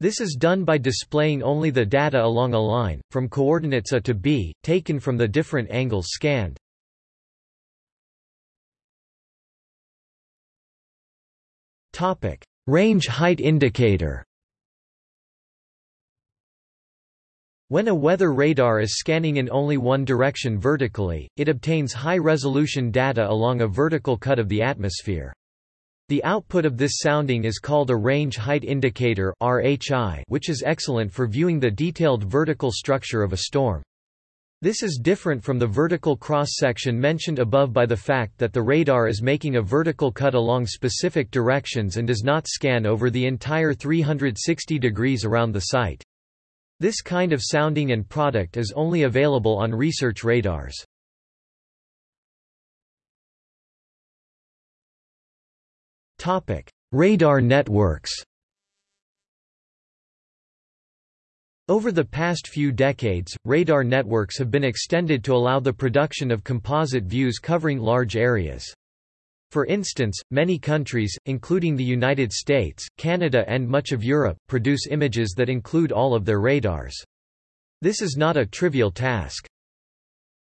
This is done by displaying only the data along a line, from coordinates A to B, taken from the different angles scanned. Topic: Range height indicator When a weather radar is scanning in only one direction vertically, it obtains high-resolution data along a vertical cut of the atmosphere. The output of this sounding is called a range height indicator which is excellent for viewing the detailed vertical structure of a storm. This is different from the vertical cross-section mentioned above by the fact that the radar is making a vertical cut along specific directions and does not scan over the entire 360 degrees around the site. This kind of sounding and product is only available on research radars. Topic: Radar networks. Over the past few decades, radar networks have been extended to allow the production of composite views covering large areas. For instance, many countries, including the United States, Canada and much of Europe, produce images that include all of their radars. This is not a trivial task.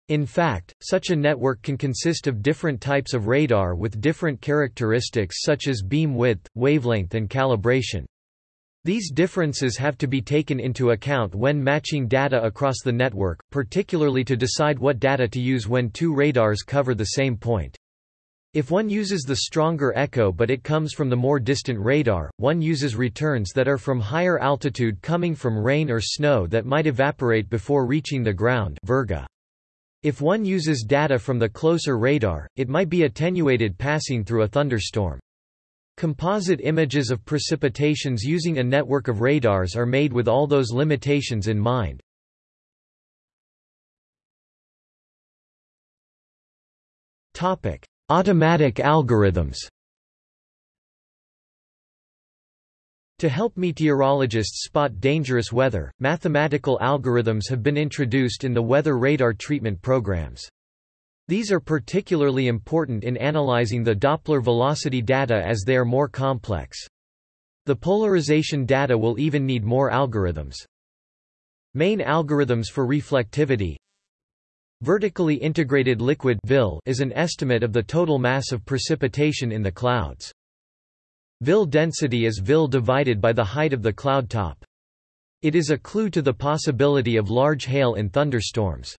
In fact, such a network can consist of different types of radar with different characteristics such as beam width, wavelength and calibration. These differences have to be taken into account when matching data across the network, particularly to decide what data to use when two radars cover the same point. If one uses the stronger echo but it comes from the more distant radar, one uses returns that are from higher altitude coming from rain or snow that might evaporate before reaching the ground Virga. If one uses data from the closer radar, it might be attenuated passing through a thunderstorm. Composite images of precipitations using a network of radars are made with all those limitations in mind. Topic: Automatic algorithms. To help meteorologists spot dangerous weather, mathematical algorithms have been introduced in the weather radar treatment programs. These are particularly important in analyzing the Doppler velocity data as they are more complex. The polarization data will even need more algorithms. Main algorithms for reflectivity Vertically integrated liquid is an estimate of the total mass of precipitation in the clouds. VIL density is VIL divided by the height of the cloud top. It is a clue to the possibility of large hail in thunderstorms.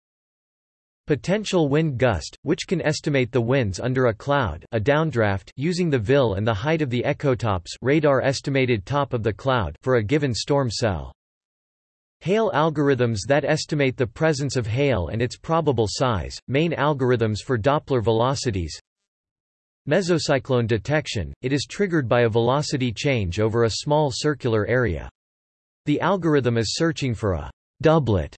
Potential wind gust, which can estimate the winds under a cloud a downdraft using the VIL and the height of the echotops radar estimated top of the cloud for a given storm cell. Hail algorithms that estimate the presence of hail and its probable size, main algorithms for Doppler velocities Mesocyclone detection, it is triggered by a velocity change over a small circular area. The algorithm is searching for a doublet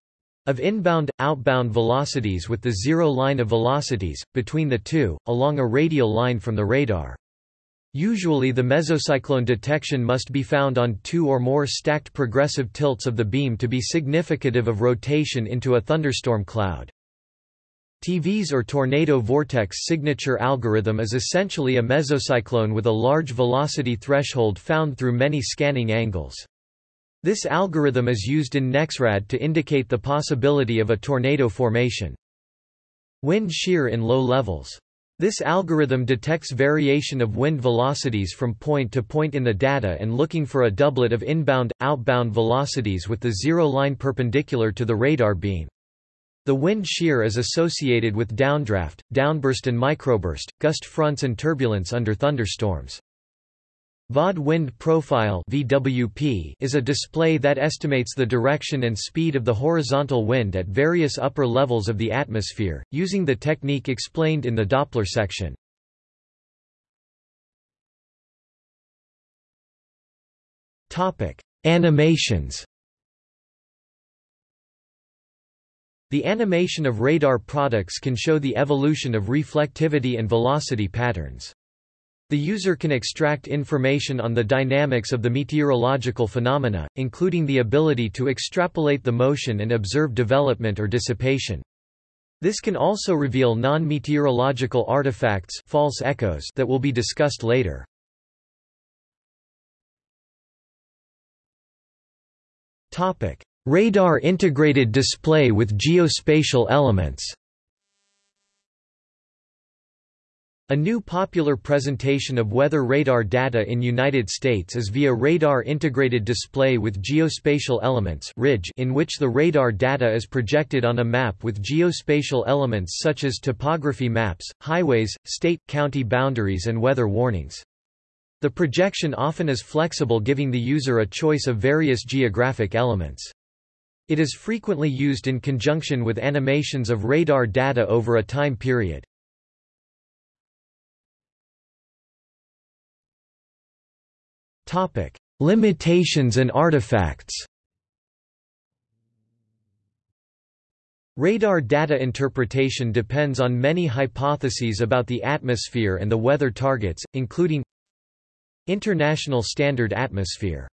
of inbound, outbound velocities with the zero line of velocities, between the two, along a radial line from the radar. Usually the mesocyclone detection must be found on two or more stacked progressive tilts of the beam to be significative of rotation into a thunderstorm cloud. TVS or tornado vortex signature algorithm is essentially a mesocyclone with a large velocity threshold found through many scanning angles. This algorithm is used in NEXRAD to indicate the possibility of a tornado formation. Wind shear in low levels. This algorithm detects variation of wind velocities from point to point in the data and looking for a doublet of inbound, outbound velocities with the zero line perpendicular to the radar beam. The wind shear is associated with downdraft, downburst and microburst, gust fronts and turbulence under thunderstorms. VAD wind profile (VWP) is a display that estimates the direction and speed of the horizontal wind at various upper levels of the atmosphere, using the technique explained in the Doppler section. Topic: Animations. The animation of radar products can show the evolution of reflectivity and velocity patterns. The user can extract information on the dynamics of the meteorological phenomena, including the ability to extrapolate the motion and observe development or dissipation. This can also reveal non-meteorological artifacts false echoes that will be discussed later. Radar integrated display with geospatial elements A new popular presentation of weather radar data in United States is via Radar Integrated Display with Geospatial Elements in which the radar data is projected on a map with geospatial elements such as topography maps, highways, state-county boundaries and weather warnings. The projection often is flexible giving the user a choice of various geographic elements. It is frequently used in conjunction with animations of radar data over a time period. Topic: Limitations and artifacts. Radar data interpretation depends on many hypotheses about the atmosphere and the weather targets, including International Standard Atmosphere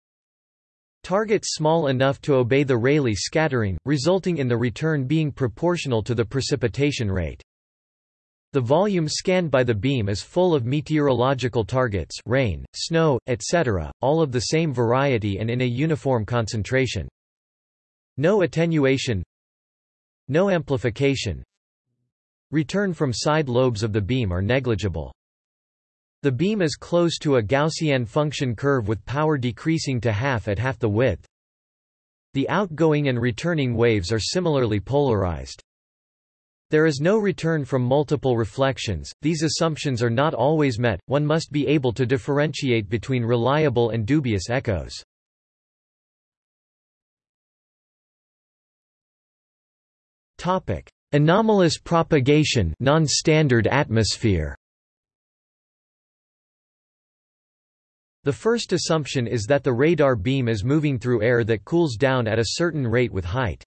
Targets small enough to obey the Rayleigh scattering, resulting in the return being proportional to the precipitation rate. The volume scanned by the beam is full of meteorological targets rain, snow, etc., all of the same variety and in a uniform concentration. No attenuation No amplification Return from side lobes of the beam are negligible. The beam is close to a Gaussian function curve with power decreasing to half at half the width. The outgoing and returning waves are similarly polarized. There is no return from multiple reflections, these assumptions are not always met, one must be able to differentiate between reliable and dubious echoes. Anomalous propagation non-standard atmosphere The first assumption is that the radar beam is moving through air that cools down at a certain rate with height.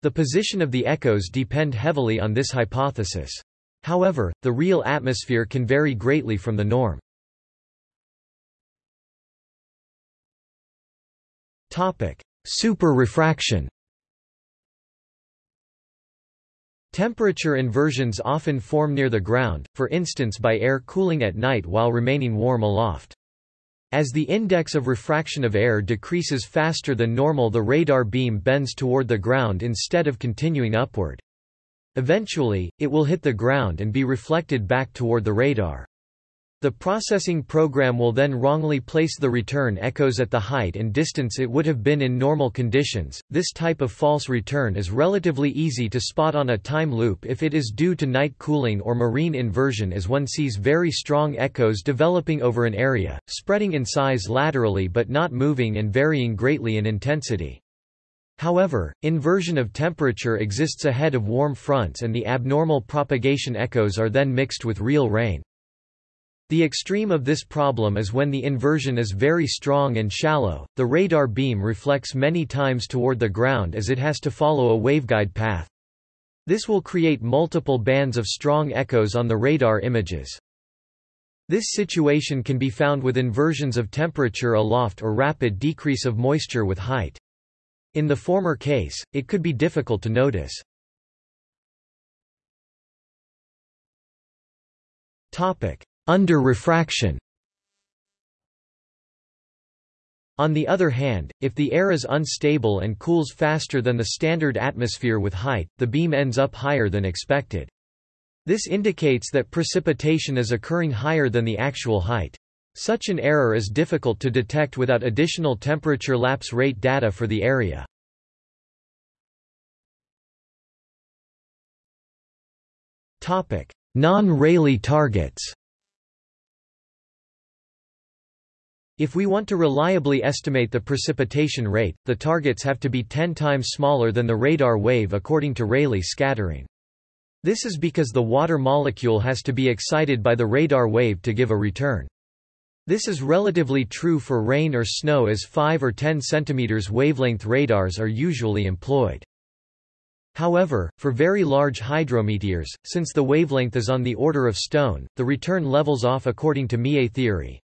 The position of the echoes depend heavily on this hypothesis. However, the real atmosphere can vary greatly from the norm. Super-refraction Temperature inversions often form near the ground, for instance by air cooling at night while remaining warm aloft. As the index of refraction of air decreases faster than normal the radar beam bends toward the ground instead of continuing upward. Eventually, it will hit the ground and be reflected back toward the radar. The processing program will then wrongly place the return echoes at the height and distance it would have been in normal conditions. This type of false return is relatively easy to spot on a time loop if it is due to night cooling or marine inversion as one sees very strong echoes developing over an area, spreading in size laterally but not moving and varying greatly in intensity. However, inversion of temperature exists ahead of warm fronts and the abnormal propagation echoes are then mixed with real rain. The extreme of this problem is when the inversion is very strong and shallow, the radar beam reflects many times toward the ground as it has to follow a waveguide path. This will create multiple bands of strong echoes on the radar images. This situation can be found with inversions of temperature aloft or rapid decrease of moisture with height. In the former case, it could be difficult to notice. Topic: under refraction On the other hand, if the air is unstable and cools faster than the standard atmosphere with height, the beam ends up higher than expected. This indicates that precipitation is occurring higher than the actual height. Such an error is difficult to detect without additional temperature lapse rate data for the area. Non-Rayleigh targets If we want to reliably estimate the precipitation rate, the targets have to be 10 times smaller than the radar wave according to Rayleigh scattering. This is because the water molecule has to be excited by the radar wave to give a return. This is relatively true for rain or snow as 5 or 10 cm wavelength radars are usually employed. However, for very large hydrometeors, since the wavelength is on the order of stone, the return levels off according to Mie theory.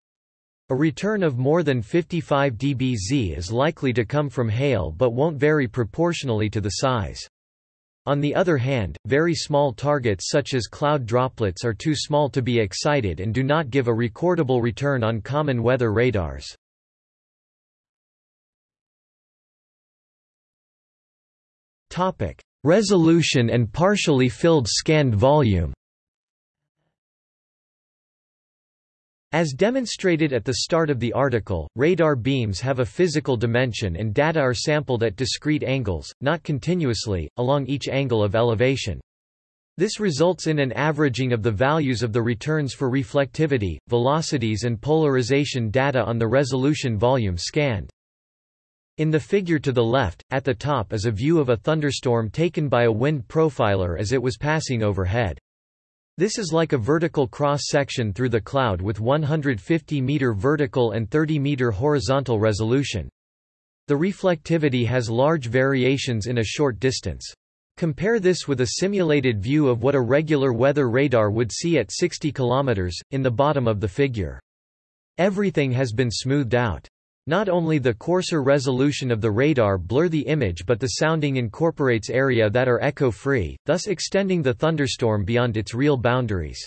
A return of more than 55 dBz is likely to come from hail but won't vary proportionally to the size. On the other hand, very small targets such as cloud droplets are too small to be excited and do not give a recordable return on common weather radars. Resolution and partially filled scanned volume As demonstrated at the start of the article, radar beams have a physical dimension and data are sampled at discrete angles, not continuously, along each angle of elevation. This results in an averaging of the values of the returns for reflectivity, velocities and polarization data on the resolution volume scanned. In the figure to the left, at the top is a view of a thunderstorm taken by a wind profiler as it was passing overhead. This is like a vertical cross-section through the cloud with 150-meter vertical and 30-meter horizontal resolution. The reflectivity has large variations in a short distance. Compare this with a simulated view of what a regular weather radar would see at 60 km, in the bottom of the figure. Everything has been smoothed out. Not only the coarser resolution of the radar blur the image but the sounding incorporates area that are echo-free, thus extending the thunderstorm beyond its real boundaries.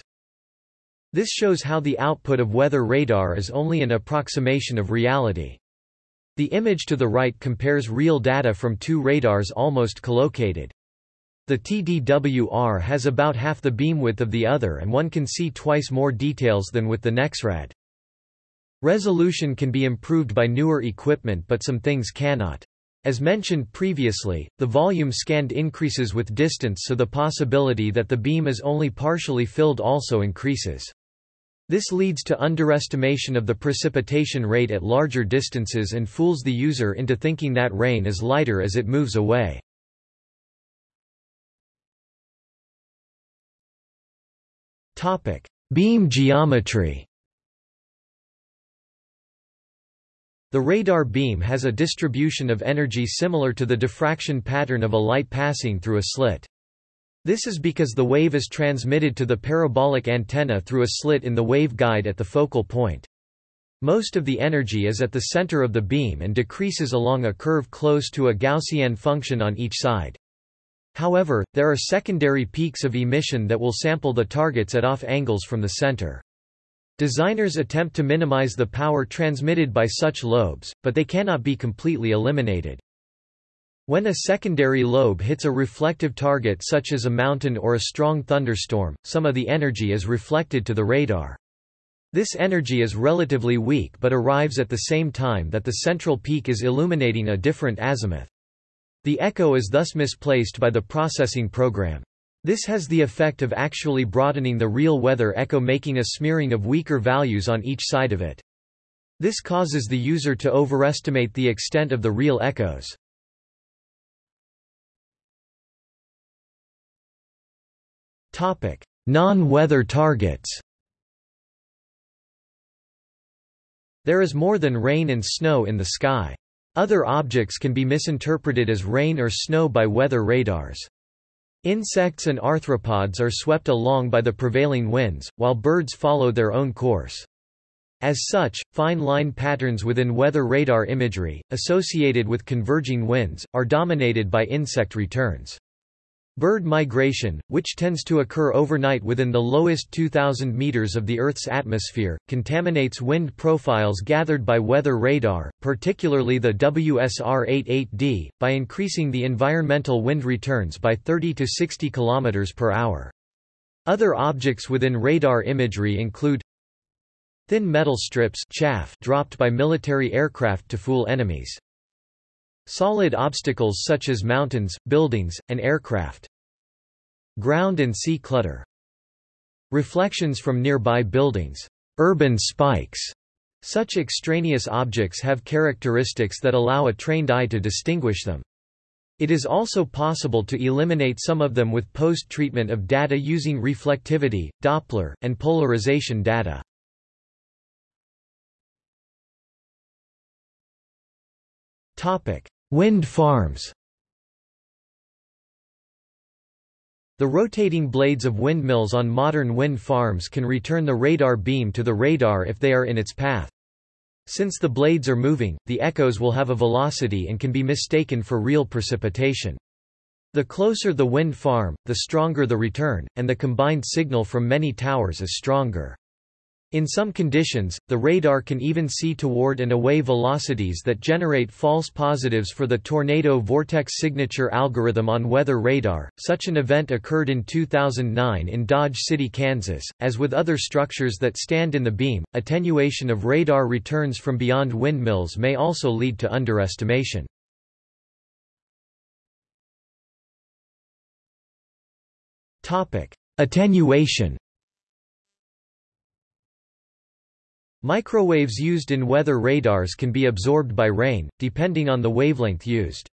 This shows how the output of weather radar is only an approximation of reality. The image to the right compares real data from two radars almost collocated. The TDWR has about half the beam width of the other and one can see twice more details than with the NexRad. Resolution can be improved by newer equipment but some things cannot. As mentioned previously, the volume scanned increases with distance so the possibility that the beam is only partially filled also increases. This leads to underestimation of the precipitation rate at larger distances and fools the user into thinking that rain is lighter as it moves away. Beam geometry The radar beam has a distribution of energy similar to the diffraction pattern of a light passing through a slit. This is because the wave is transmitted to the parabolic antenna through a slit in the waveguide at the focal point. Most of the energy is at the center of the beam and decreases along a curve close to a Gaussian function on each side. However, there are secondary peaks of emission that will sample the targets at off angles from the center. Designers attempt to minimize the power transmitted by such lobes, but they cannot be completely eliminated. When a secondary lobe hits a reflective target such as a mountain or a strong thunderstorm, some of the energy is reflected to the radar. This energy is relatively weak but arrives at the same time that the central peak is illuminating a different azimuth. The echo is thus misplaced by the processing program. This has the effect of actually broadening the real weather echo making a smearing of weaker values on each side of it. This causes the user to overestimate the extent of the real echoes. Non-weather targets There is more than rain and snow in the sky. Other objects can be misinterpreted as rain or snow by weather radars. Insects and arthropods are swept along by the prevailing winds, while birds follow their own course. As such, fine line patterns within weather radar imagery, associated with converging winds, are dominated by insect returns. Bird migration, which tends to occur overnight within the lowest 2,000 meters of the Earth's atmosphere, contaminates wind profiles gathered by weather radar, particularly the WSR-88D, by increasing the environmental wind returns by 30 to 60 kilometers per hour. Other objects within radar imagery include thin metal strips chaff dropped by military aircraft to fool enemies. Solid obstacles such as mountains, buildings, and aircraft. Ground and sea clutter. Reflections from nearby buildings. Urban spikes. Such extraneous objects have characteristics that allow a trained eye to distinguish them. It is also possible to eliminate some of them with post-treatment of data using reflectivity, Doppler, and polarization data. Wind farms The rotating blades of windmills on modern wind farms can return the radar beam to the radar if they are in its path. Since the blades are moving, the echoes will have a velocity and can be mistaken for real precipitation. The closer the wind farm, the stronger the return, and the combined signal from many towers is stronger. In some conditions, the radar can even see toward and away velocities that generate false positives for the tornado vortex signature algorithm on weather radar. Such an event occurred in 2009 in Dodge City, Kansas. As with other structures that stand in the beam, attenuation of radar returns from beyond windmills may also lead to underestimation. Topic: Attenuation Microwaves used in weather radars can be absorbed by rain, depending on the wavelength used.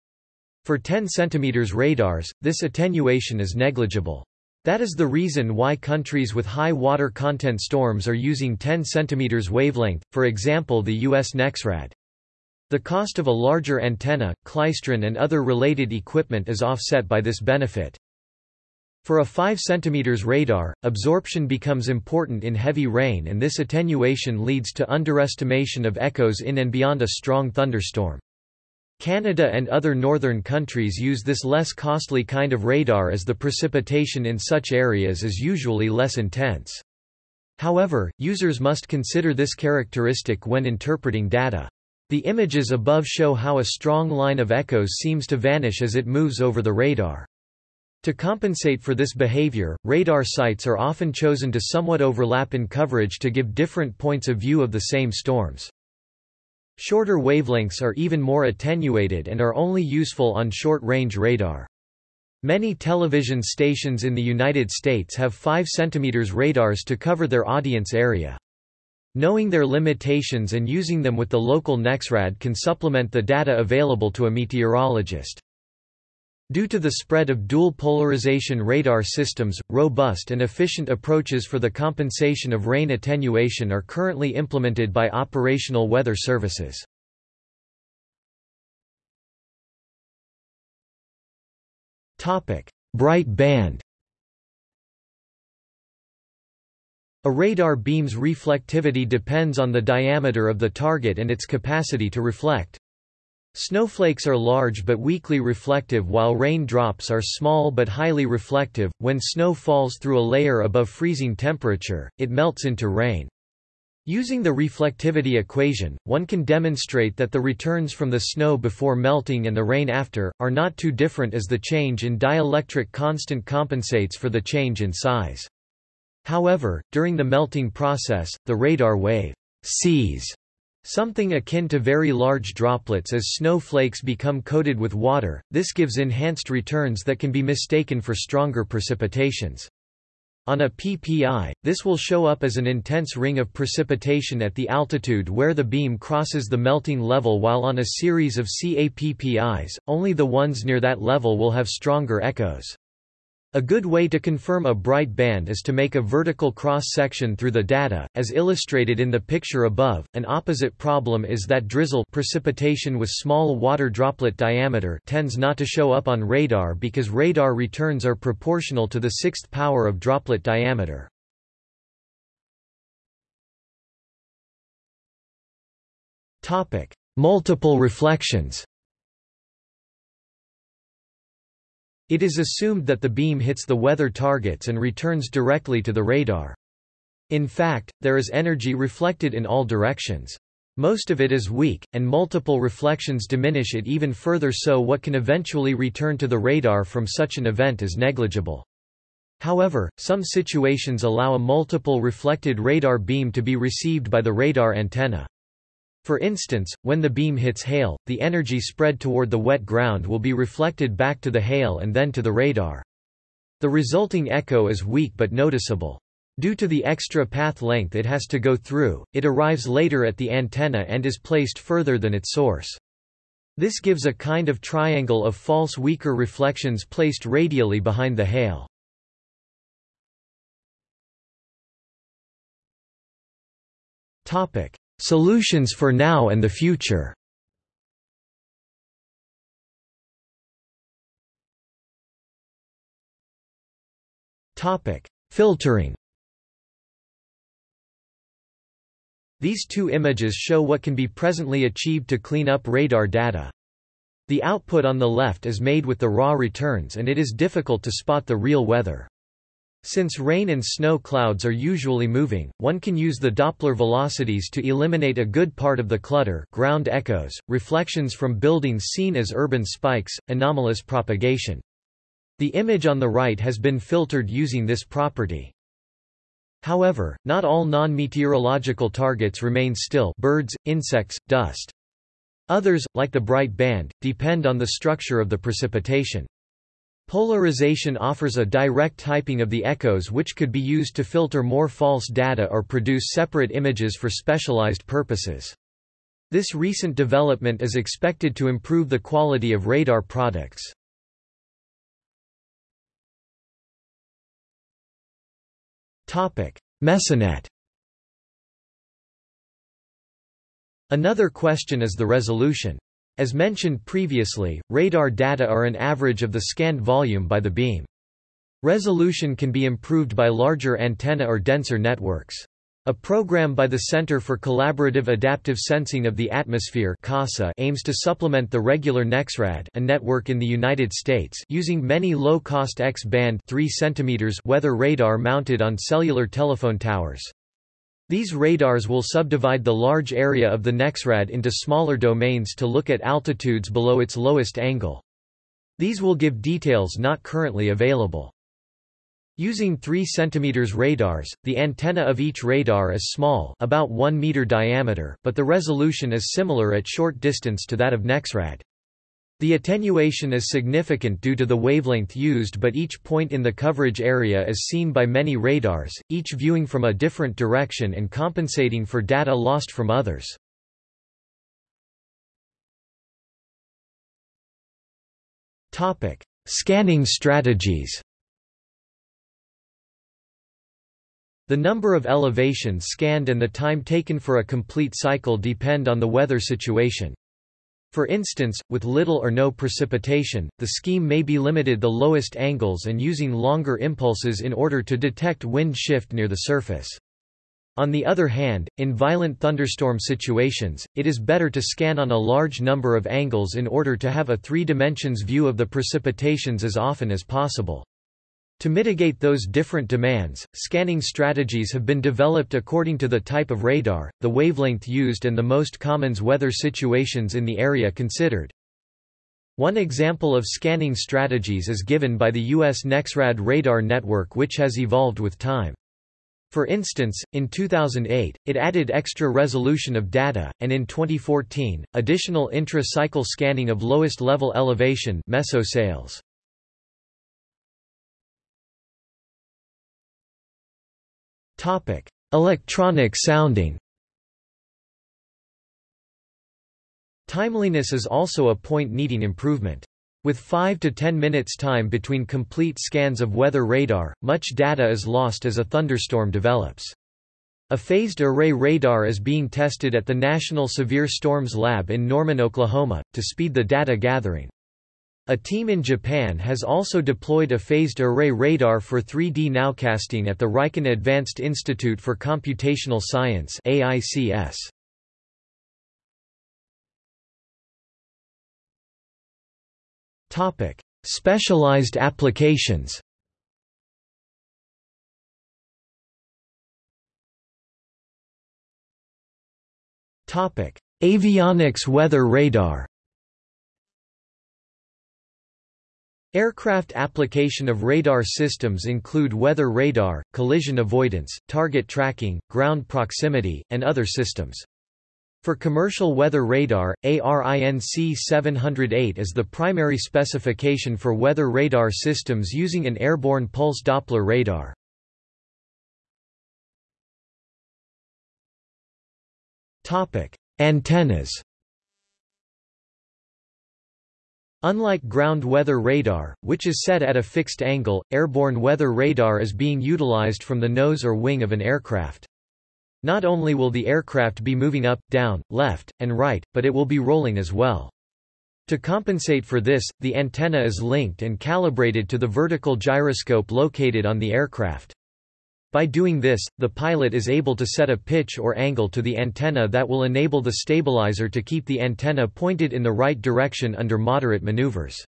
For 10 cm radars, this attenuation is negligible. That is the reason why countries with high water content storms are using 10 cm wavelength, for example the US NexRad. The cost of a larger antenna, klystron and other related equipment is offset by this benefit. For a 5 cm radar, absorption becomes important in heavy rain and this attenuation leads to underestimation of echoes in and beyond a strong thunderstorm. Canada and other northern countries use this less costly kind of radar as the precipitation in such areas is usually less intense. However, users must consider this characteristic when interpreting data. The images above show how a strong line of echoes seems to vanish as it moves over the radar. To compensate for this behavior, radar sites are often chosen to somewhat overlap in coverage to give different points of view of the same storms. Shorter wavelengths are even more attenuated and are only useful on short-range radar. Many television stations in the United States have 5 cm radars to cover their audience area. Knowing their limitations and using them with the local NEXRAD can supplement the data available to a meteorologist. Due to the spread of dual polarization radar systems, robust and efficient approaches for the compensation of rain attenuation are currently implemented by operational weather services. Bright band A radar beam's reflectivity depends on the diameter of the target and its capacity to reflect. Snowflakes are large but weakly reflective while rain drops are small but highly reflective. When snow falls through a layer above freezing temperature, it melts into rain. Using the reflectivity equation, one can demonstrate that the returns from the snow before melting and the rain after, are not too different as the change in dielectric constant compensates for the change in size. However, during the melting process, the radar wave sees Something akin to very large droplets as snowflakes become coated with water, this gives enhanced returns that can be mistaken for stronger precipitations. On a PPI, this will show up as an intense ring of precipitation at the altitude where the beam crosses the melting level while on a series of CAPPIs, only the ones near that level will have stronger echoes. A good way to confirm a bright band is to make a vertical cross-section through the data, as illustrated in the picture above. An opposite problem is that drizzle precipitation with small water droplet diameter tends not to show up on radar because radar returns are proportional to the sixth power of droplet diameter. Topic: Multiple reflections. It is assumed that the beam hits the weather targets and returns directly to the radar. In fact, there is energy reflected in all directions. Most of it is weak, and multiple reflections diminish it even further so what can eventually return to the radar from such an event is negligible. However, some situations allow a multiple reflected radar beam to be received by the radar antenna. For instance, when the beam hits hail, the energy spread toward the wet ground will be reflected back to the hail and then to the radar. The resulting echo is weak but noticeable. Due to the extra path length it has to go through, it arrives later at the antenna and is placed further than its source. This gives a kind of triangle of false weaker reflections placed radially behind the hail. Topic: Solutions for now and the future Filtering These two images show what can be presently achieved to clean up radar data. The output on the left is made with the raw returns and it is difficult to spot the real weather. Since rain and snow clouds are usually moving, one can use the Doppler velocities to eliminate a good part of the clutter ground echoes, reflections from buildings seen as urban spikes, anomalous propagation. The image on the right has been filtered using this property. However, not all non-meteorological targets remain still birds, insects, dust. Others, like the bright band, depend on the structure of the precipitation. Polarization offers a direct typing of the echoes which could be used to filter more false data or produce separate images for specialized purposes. This recent development is expected to improve the quality of radar products. Mesonet Another question is the resolution. As mentioned previously, radar data are an average of the scanned volume by the beam. Resolution can be improved by larger antenna or denser networks. A program by the Center for Collaborative Adaptive Sensing of the Atmosphere CASA aims to supplement the regular NEXRAD a network in the United States using many low-cost X-band 3 cm weather radar mounted on cellular telephone towers. These radars will subdivide the large area of the NEXRAD into smaller domains to look at altitudes below its lowest angle. These will give details not currently available. Using 3 cm radars, the antenna of each radar is small about 1 meter diameter, but the resolution is similar at short distance to that of NEXRAD. The attenuation is significant due to the wavelength used but each point in the coverage area is seen by many radars, each viewing from a different direction and compensating for data lost from others. Scanning strategies The number of elevations scanned and the time taken for a complete cycle depend on the weather situation. For instance, with little or no precipitation, the scheme may be limited the lowest angles and using longer impulses in order to detect wind shift near the surface. On the other hand, in violent thunderstorm situations, it is better to scan on a large number of angles in order to have a three dimensions view of the precipitations as often as possible. To mitigate those different demands, scanning strategies have been developed according to the type of radar, the wavelength used and the most common weather situations in the area considered. One example of scanning strategies is given by the U.S. NEXRAD radar network which has evolved with time. For instance, in 2008, it added extra resolution of data, and in 2014, additional intra-cycle scanning of lowest level elevation MESO-SAILS. Topic: Electronic sounding. Timeliness is also a point needing improvement. With 5 to 10 minutes time between complete scans of weather radar, much data is lost as a thunderstorm develops. A phased array radar is being tested at the National Severe Storms Lab in Norman, Oklahoma, to speed the data gathering. A team in Japan has also deployed a phased array radar for 3D nowcasting at the Riken Advanced Institute for Computational Science AICS. Topic: Specialized applications. Topic: Avionics weather radar. Aircraft application of radar systems include weather radar, collision avoidance, target tracking, ground proximity, and other systems. For commercial weather radar, ARINC 708 is the primary specification for weather radar systems using an airborne pulse Doppler radar. Antennas Unlike ground weather radar, which is set at a fixed angle, airborne weather radar is being utilized from the nose or wing of an aircraft. Not only will the aircraft be moving up, down, left, and right, but it will be rolling as well. To compensate for this, the antenna is linked and calibrated to the vertical gyroscope located on the aircraft. By doing this, the pilot is able to set a pitch or angle to the antenna that will enable the stabilizer to keep the antenna pointed in the right direction under moderate maneuvers.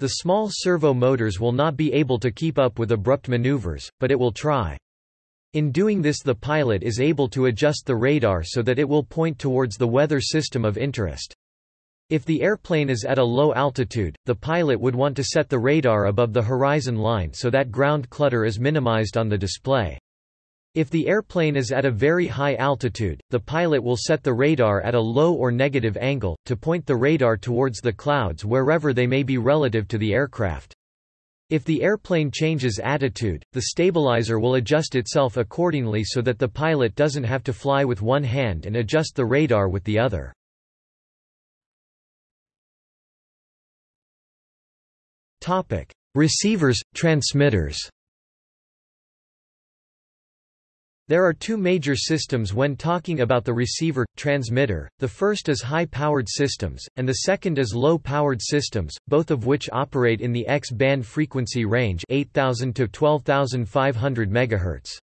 The small servo motors will not be able to keep up with abrupt maneuvers, but it will try. In doing this the pilot is able to adjust the radar so that it will point towards the weather system of interest. If the airplane is at a low altitude, the pilot would want to set the radar above the horizon line so that ground clutter is minimized on the display. If the airplane is at a very high altitude, the pilot will set the radar at a low or negative angle, to point the radar towards the clouds wherever they may be relative to the aircraft. If the airplane changes attitude, the stabilizer will adjust itself accordingly so that the pilot doesn't have to fly with one hand and adjust the radar with the other. Receivers, transmitters. There are two major systems when talking about the receiver transmitter. The first is high-powered systems, and the second is low-powered systems, both of which operate in the X-band frequency range 8000 to 12500 MHz.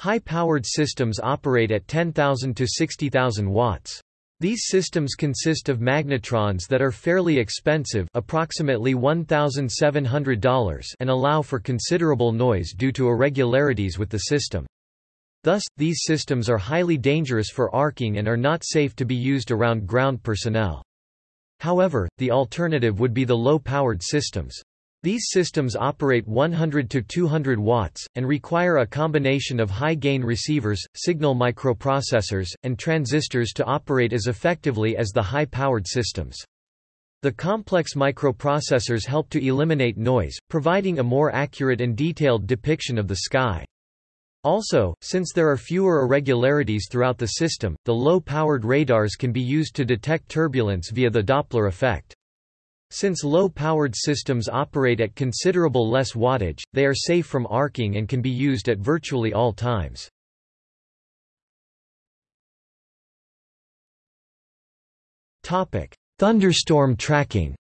High-powered systems operate at 10,000 to 60,000 watts. These systems consist of magnetrons that are fairly expensive approximately $1,700 and allow for considerable noise due to irregularities with the system. Thus, these systems are highly dangerous for arcing and are not safe to be used around ground personnel. However, the alternative would be the low-powered systems. These systems operate 100 to 200 watts, and require a combination of high-gain receivers, signal microprocessors, and transistors to operate as effectively as the high-powered systems. The complex microprocessors help to eliminate noise, providing a more accurate and detailed depiction of the sky. Also, since there are fewer irregularities throughout the system, the low-powered radars can be used to detect turbulence via the Doppler effect. Since low-powered systems operate at considerable less wattage, they are safe from arcing and can be used at virtually all times. Thunderstorm tracking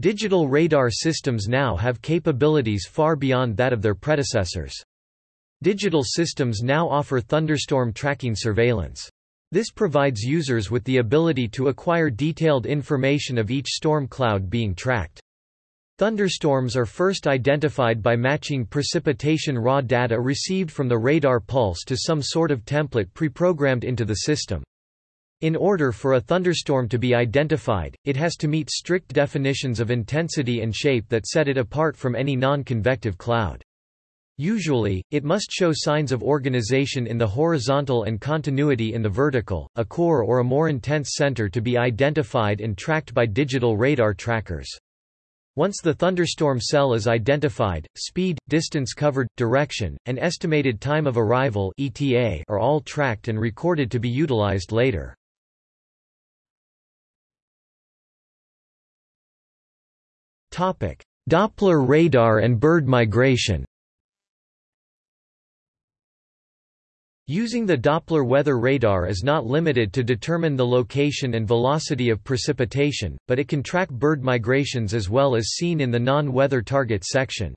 Digital radar systems now have capabilities far beyond that of their predecessors. Digital systems now offer thunderstorm tracking surveillance. This provides users with the ability to acquire detailed information of each storm cloud being tracked. Thunderstorms are first identified by matching precipitation raw data received from the radar pulse to some sort of template pre-programmed into the system. In order for a thunderstorm to be identified, it has to meet strict definitions of intensity and shape that set it apart from any non-convective cloud. Usually, it must show signs of organization in the horizontal and continuity in the vertical, a core or a more intense center to be identified and tracked by digital radar trackers. Once the thunderstorm cell is identified, speed, distance covered, direction, and estimated time of arrival ETA are all tracked and recorded to be utilized later. Doppler radar and bird migration Using the Doppler weather radar is not limited to determine the location and velocity of precipitation, but it can track bird migrations as well as seen in the non-weather target section.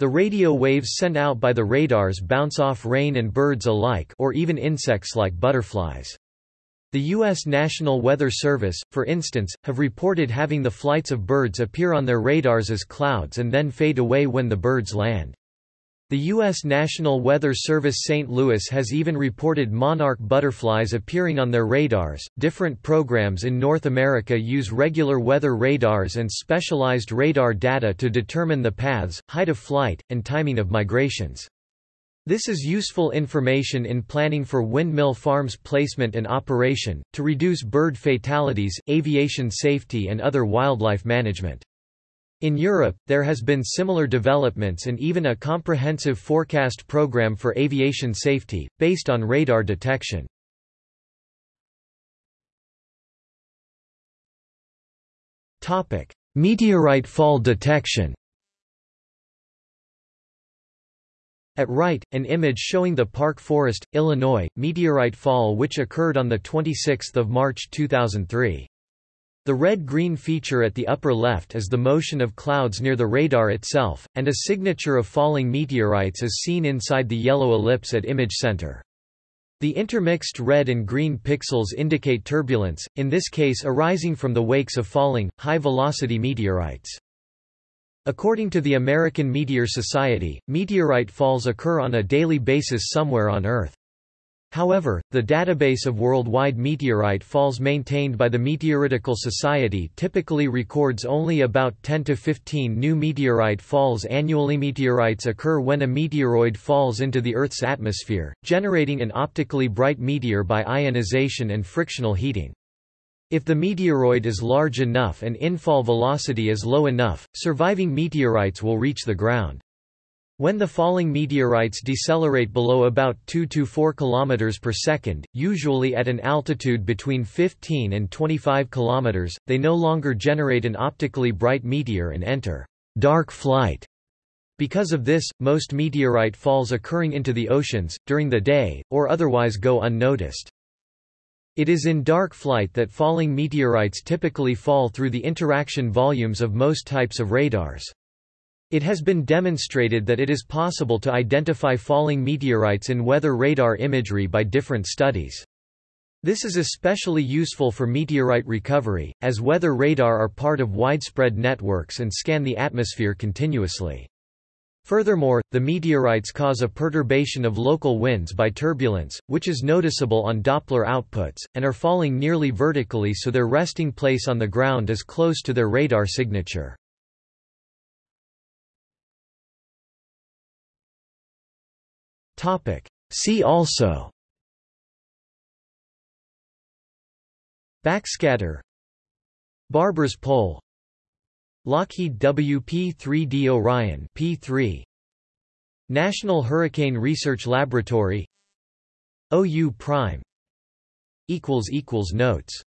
The radio waves sent out by the radars bounce off rain and birds alike or even insects like butterflies. The U.S. National Weather Service, for instance, have reported having the flights of birds appear on their radars as clouds and then fade away when the birds land. The U.S. National Weather Service St. Louis has even reported monarch butterflies appearing on their radars. Different programs in North America use regular weather radars and specialized radar data to determine the paths, height of flight, and timing of migrations. This is useful information in planning for windmill farms placement and operation, to reduce bird fatalities, aviation safety and other wildlife management. In Europe, there has been similar developments and even a comprehensive forecast program for aviation safety, based on radar detection. Meteorite fall detection At right, an image showing the Park Forest, Illinois, meteorite fall which occurred on 26 March 2003. The red-green feature at the upper left is the motion of clouds near the radar itself, and a signature of falling meteorites is seen inside the yellow ellipse at image center. The intermixed red and green pixels indicate turbulence, in this case arising from the wakes of falling, high-velocity meteorites. According to the American Meteor Society, meteorite falls occur on a daily basis somewhere on Earth. However, the database of worldwide meteorite falls maintained by the Meteoritical Society typically records only about 10 to 15 new meteorite falls annually. Meteorites occur when a meteoroid falls into the Earth's atmosphere, generating an optically bright meteor by ionization and frictional heating. If the meteoroid is large enough and infall velocity is low enough, surviving meteorites will reach the ground. When the falling meteorites decelerate below about 2 to 4 km per second, usually at an altitude between 15 and 25 km, they no longer generate an optically bright meteor and enter dark flight. Because of this, most meteorite falls occurring into the oceans, during the day, or otherwise go unnoticed. It is in dark flight that falling meteorites typically fall through the interaction volumes of most types of radars. It has been demonstrated that it is possible to identify falling meteorites in weather radar imagery by different studies. This is especially useful for meteorite recovery, as weather radar are part of widespread networks and scan the atmosphere continuously. Furthermore, the meteorites cause a perturbation of local winds by turbulence, which is noticeable on Doppler outputs, and are falling nearly vertically so their resting place on the ground is close to their radar signature. See also. Backscatter. Barber's pole. Lockheed WP-3D Orion P3 National Hurricane Research Laboratory. OU Prime. Equals equals notes